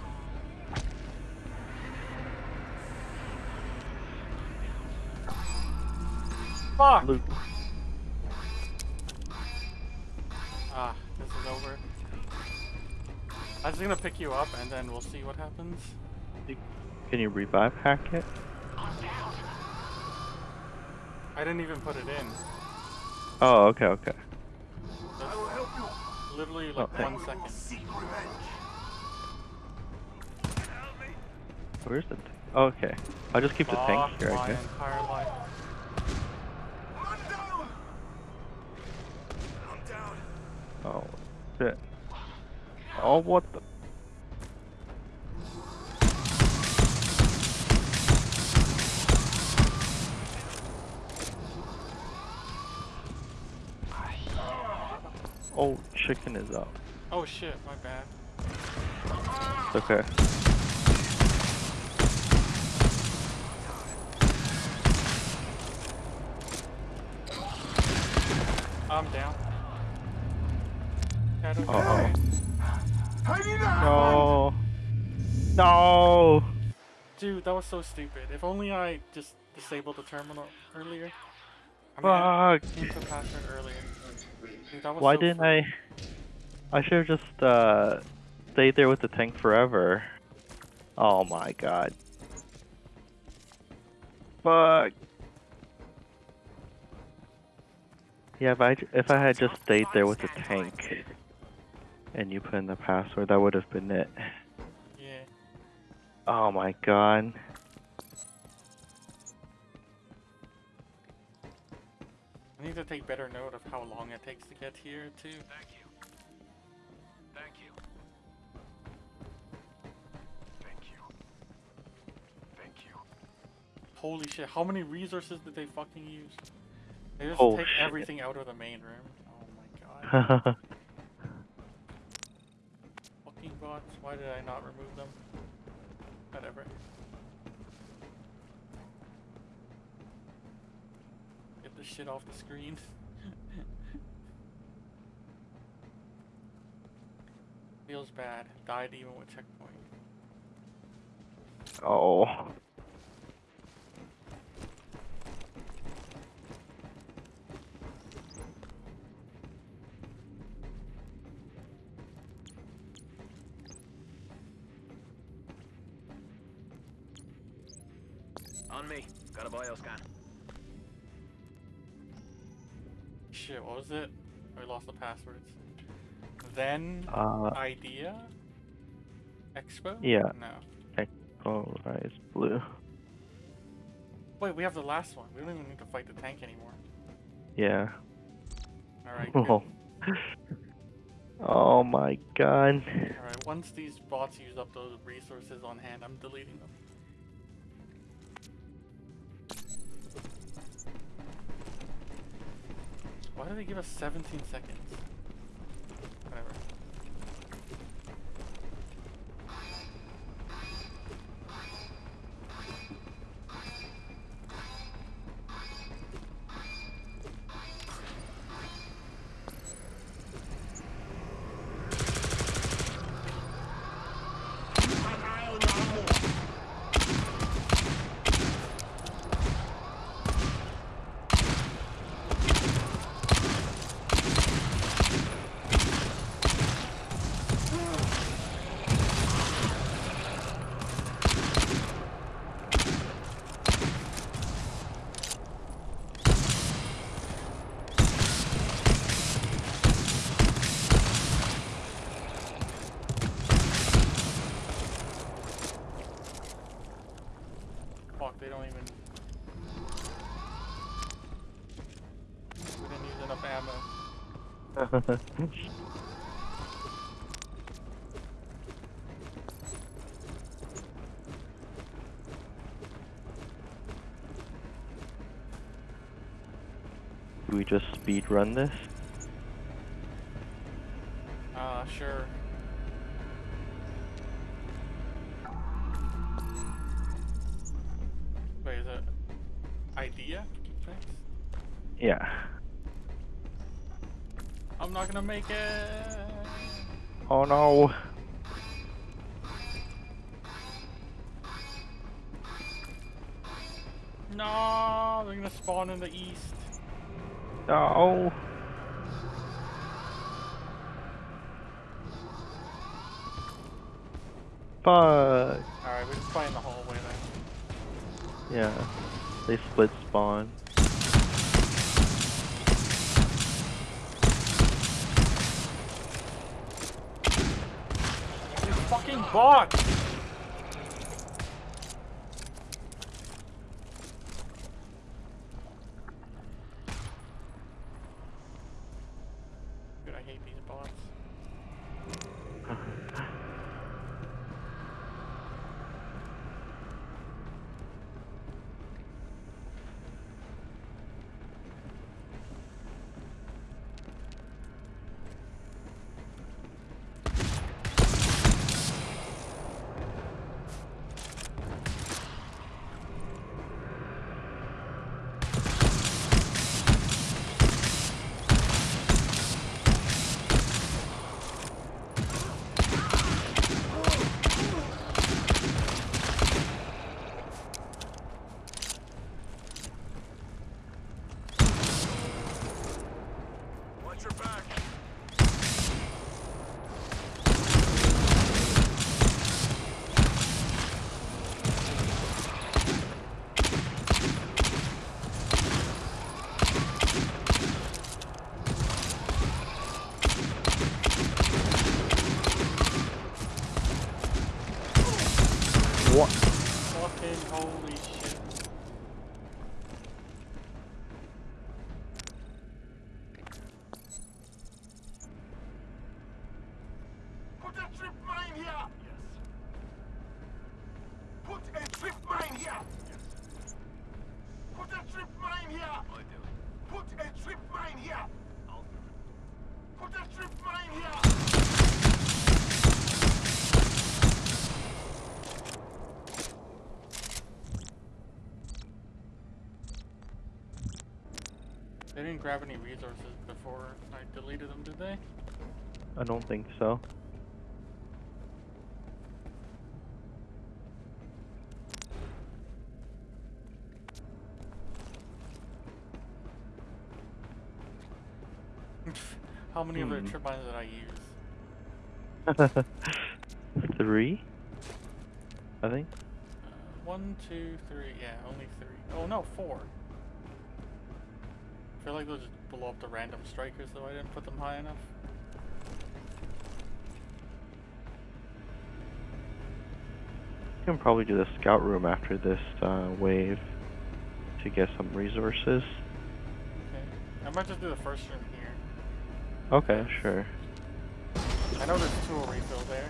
Fuck! Blue. Ah, this is over. I was gonna pick you up and then we'll see what happens. Can you revive hack it? I didn't even put it in. Oh, okay, okay. That's will help you. Literally like oh, Okay. one second. revenge. Where's it? Oh, okay. I'll just keep the tank here, I my guess. entire life. Man down. I'm down. Oh, shit. Oh, what the? Oh, chicken is up. Oh shit, my bad. It's okay. I'm down. Shadow, Uh oh. okay. I need a hand. No. No. Dude, that was so stupid. If only I just disabled the terminal earlier. I mean, Fuck. password earlier. Dude, that was Why so didn't fr- I? I should have just uh, stayed there with the tank forever. Oh my god. Fuck. Yeah, if I, if I had just stayed there with the tank, and you put in the password, that would have been it. Yeah. Oh my god. I need to take better note of how long it takes to get here too. Thank you. Thank you. Thank you. Thank you. Holy shit, how many resources did they fucking use? They just Oh, take shit. everything out of the main room. Oh my god. fucking bots, why did I not remove them? Whatever. This shit off the screen. Feels bad. Died even with checkpoint. oh. On me. Got a bioscan. Shit, what was it? I lost the passwords. Then Uh, idea? Expo? Yeah. No. polarized blue. Wait, we have the last one. We don't even need to fight the tank anymore. Yeah. Alright. Oh. oh my god. Alright, once these bots use up those resources on hand, I'm deleting them. Why do they give us 17 seconds? Whatever. Fuck, they don't even. We didn't use enough ammo. Do we just speed run this? Not gonna make it. Oh no. No, they're gonna spawn in the east. No. Fuck. Alright, we're just playing the hallway then. Yeah. They split fucking bot! Grab any resources before I deleted them, did they? I don't think so. How many of Hmm. the trip mines did I use? Three? I think. Uh, one, two, three. Yeah, only three. Oh no, four. I feel like they'll just blow up the random strikers, though I didn't put them high enough. You can probably do the scout room after this uh, wave to get some resources. Okay. I might just do the first room here. Okay, sure. I know there's tool refill there.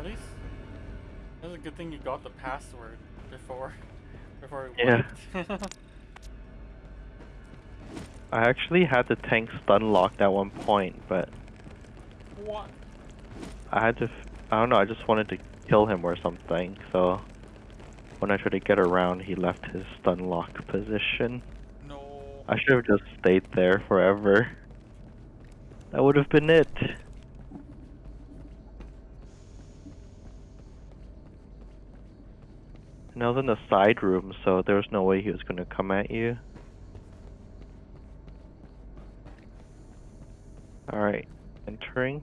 At least, that's a good thing you got the password before, before it Yeah. wiped. I actually had the tank stun locked at one point, but what? I had to. F- I don't know. I just wanted to kill him or something. So when I tried to get around, he left his stun lock position. No. I should have just stayed there forever. That would have been it. And I was in the side room, so there was no way he was going to come at you. Alright, entering.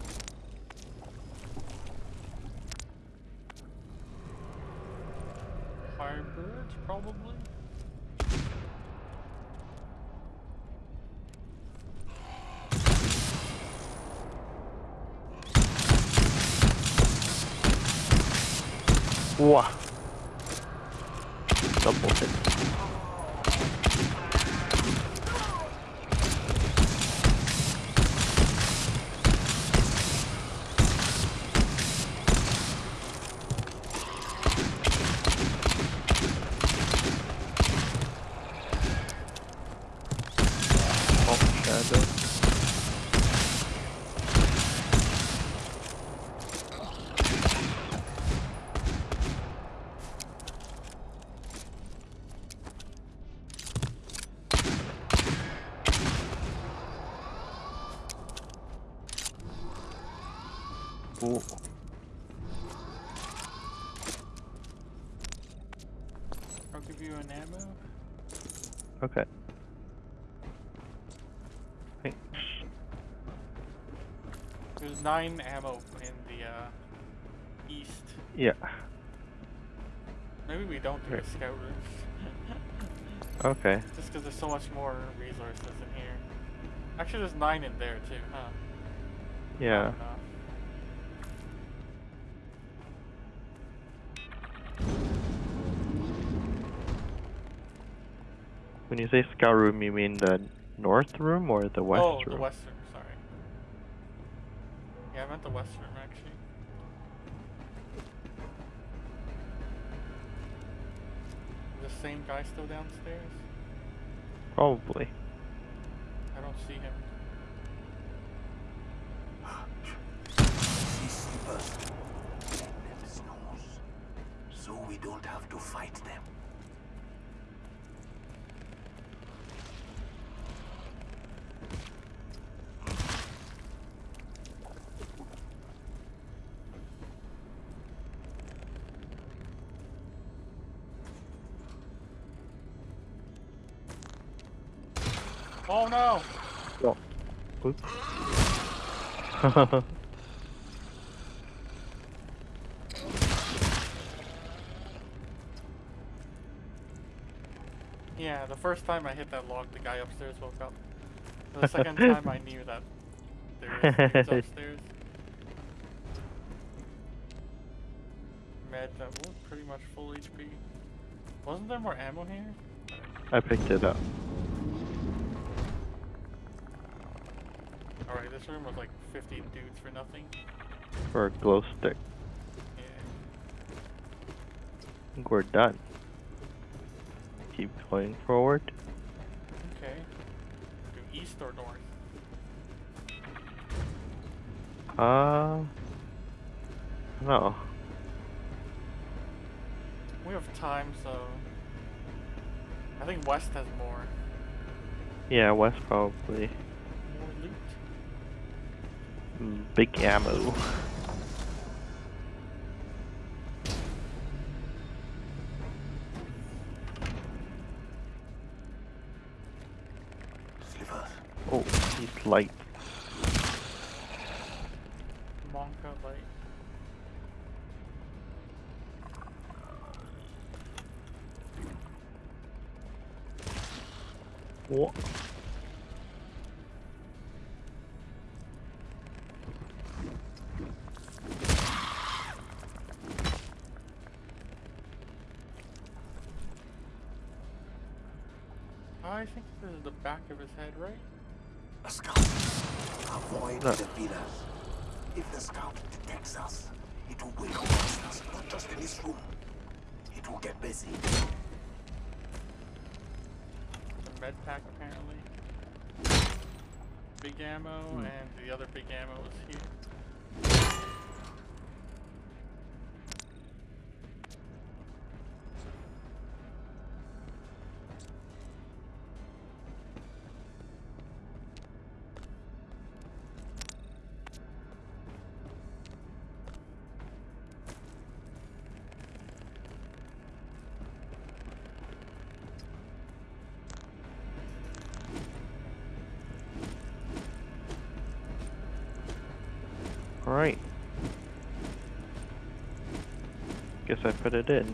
nine ammo in the uh, east. Yeah. Maybe we don't do Right. a scout room. Okay. Just because there's so much more resources in here. Actually, there's nine in there too, huh? Yeah. When you say scout room, you mean the north room or the west oh, room? the western. Sorry. Yeah, I meant the west room actually. The same guy still downstairs? Probably. I don't see him. See sleepers. Let them snooze. So we don't have to fight them. Oh no! Oh. Oops. Yeah, the first time I hit that log, the guy upstairs woke up. The second time I knew that there is things upstairs. Med that was pretty much full HP. Wasn't there more ammo here? I picked it up. This room was like 50 dudes for nothing. For a glow stick. Yeah. I think we're done. Keep going forward. Okay. Do east or north? Uh. No. We have time, so I think west has more Yeah, west probably. Mm, Big ammo. Slivers. Oh, he's light. Back of his head, right? A scout. Avoid No. the villas. If the scout detects us, it will wake up monsters, not just in this room. It will get busy. The med pack apparently. Big ammo hmm. and the other big ammo is here. Alright. Guess I put it in.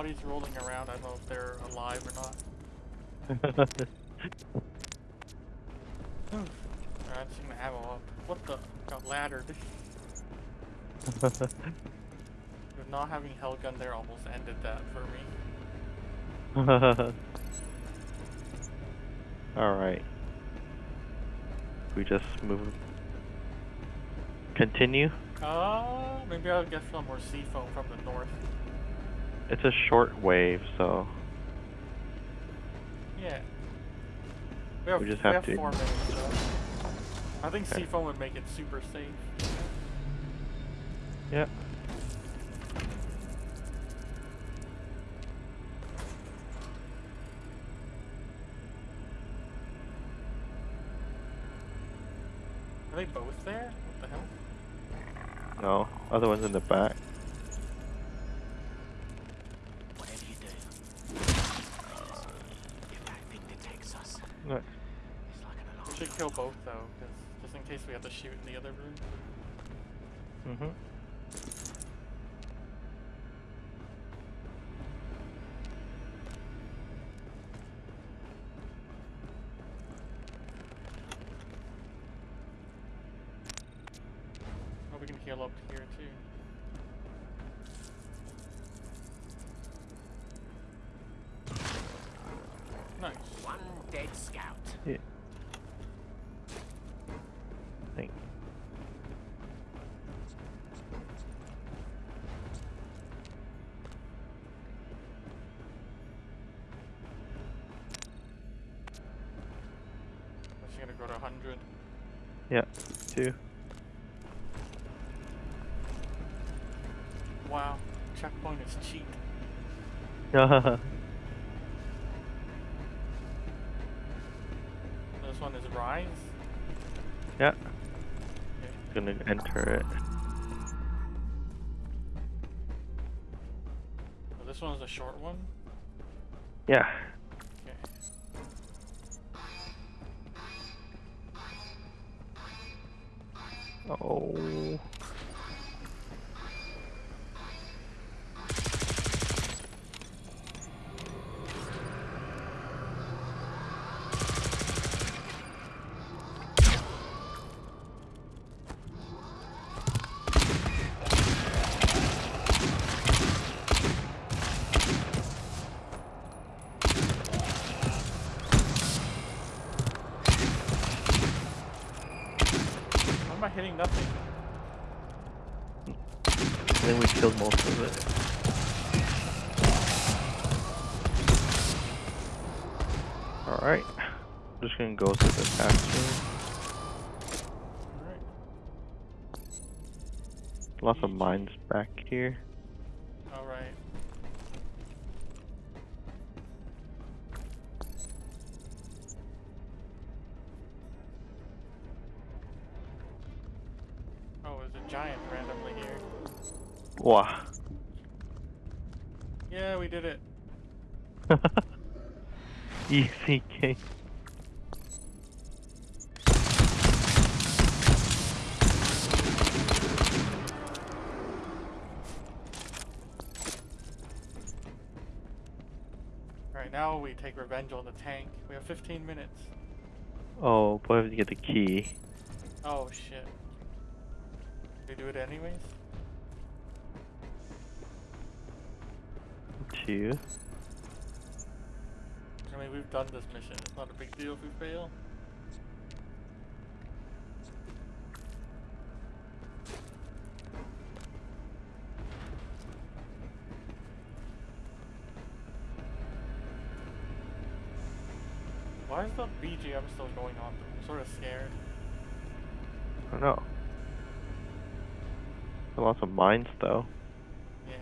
Bodies rolling around. I don't know if they're alive or not. Alright, I'm just gonna ammo up. What the? Got laddered. Not having Hellgun there almost ended that for me. Alright. We just move. Continue. Uh, maybe I'll get some more C-foam from the north. It's a short wave, so Yeah. We, have, We just have have to- four minutes, so. I think Okay. C-foam would make it super safe. yeah. Are they both there? What the hell? No, other one's in the back. Shoot in the other room. Mm-hmm. Two. Wow. Checkpoint is cheap. This one is Rise. Yeah. Okay. Gonna enter it. Oh, this one is a short one. Yeah. Here. Alright, now we take revenge on the tank. We have 15 minutes. Oh, but I have to get the key. Oh shit. We do it anyways? Two. I mean, we've done this mission. It's not a big deal if we fail. Why is the BGM still going on? I'm sort of scared. I don't know. Lots of mines though. Yeah.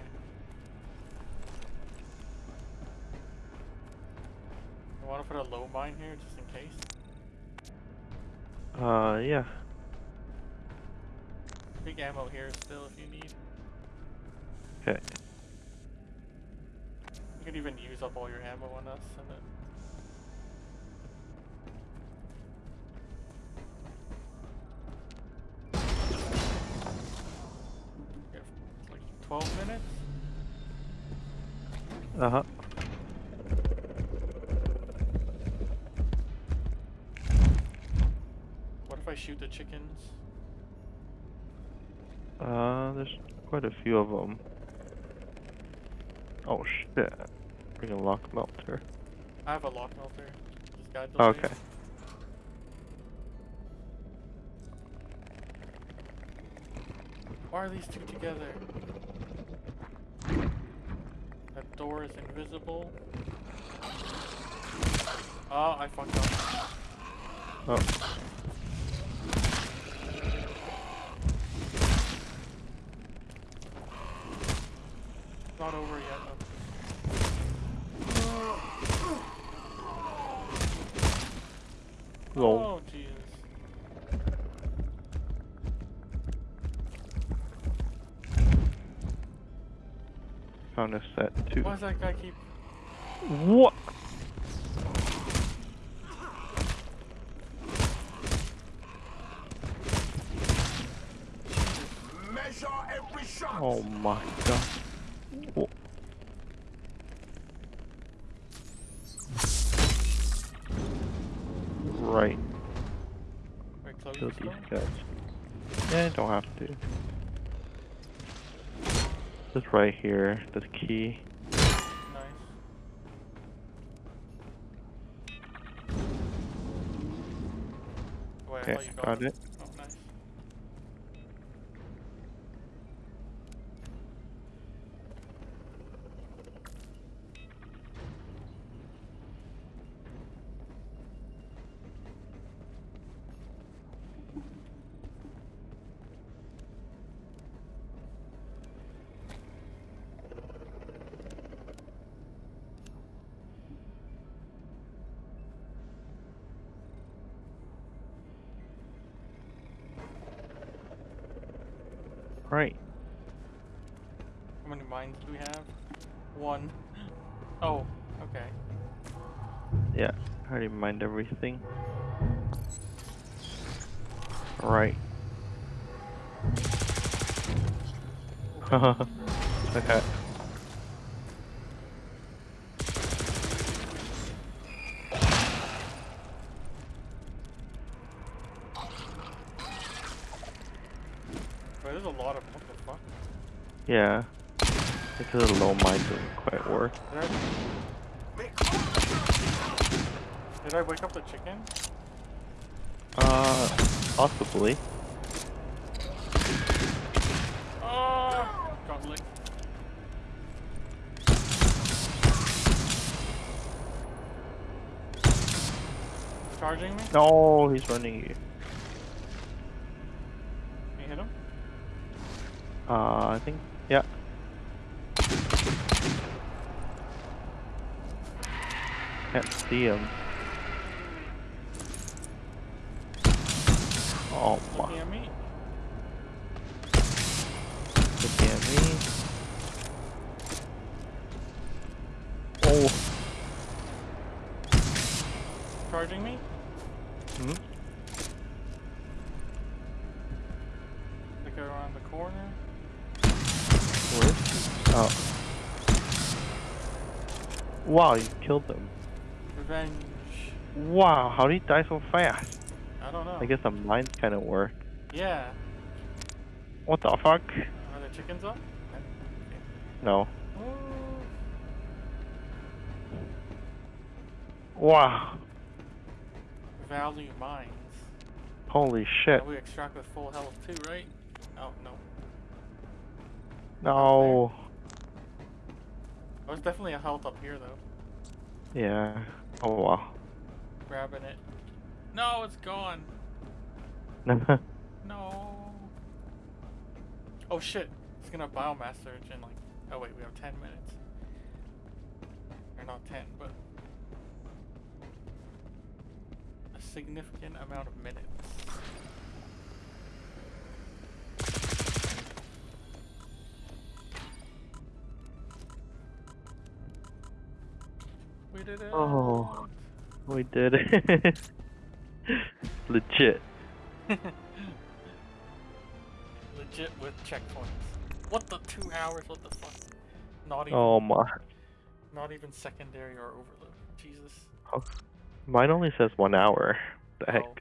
I want to put a low mine here just in case. Uh, yeah. Big ammo here still if you need. Okay. You could even use up all your ammo on us and then. Uh huh. What if I shoot the chickens? Uh, there's quite a few of them. Oh shit. Bring a lock melter. I have a lock melter. Just guide the way. Okay. Why are these two together? Door is invisible. Oh, I fucked up. Oh. Not over yet. though. Lol. Oh, Jesus. Found a set too. Why does that guy keep... What? Measure every shot. Oh my god. Wha- Right. Wait, Chloe Kill these going? guys. Yeah, don't have to. Just right here, the key. Got it. Right. How many mines do we have? One. Oh, okay. Yeah, I already mined everything. Right. okay. Wait, there's a lot of what the fuck? Yeah. It's a low mine doesn't quite work. Did I, did I wake up the chicken? Uh, possibly. Oh. Charging me? No, he's running you see him. Oh my, at me? looking at me. Oh, Charging me? hmm? Look around the corner. Where? Oh. Wow, you killed him. Revenge. Wow, how did he die so fast? I don't know. I guess the mines kind of work. Yeah. What the fuck? Are the chickens up? No. Oh. Wow. Value mines. Holy shit. And we extract with full health too, right? Oh, no. No. There's oh, definitely a health up here though. Yeah. Oh wow. Grabbing it. No, it's gone. No. Oh shit. It's gonna biomass surge in like. Oh wait, we have 10 minutes. Or not 10, but. A significant amount of minutes. Made it. Oh. We did it. Legit. Legit with checkpoints. What the two hours? What the fuck? Not even. Oh my. Not even secondary or overload. Jesus. Oh, Mine only says one hour. The heck? Oh.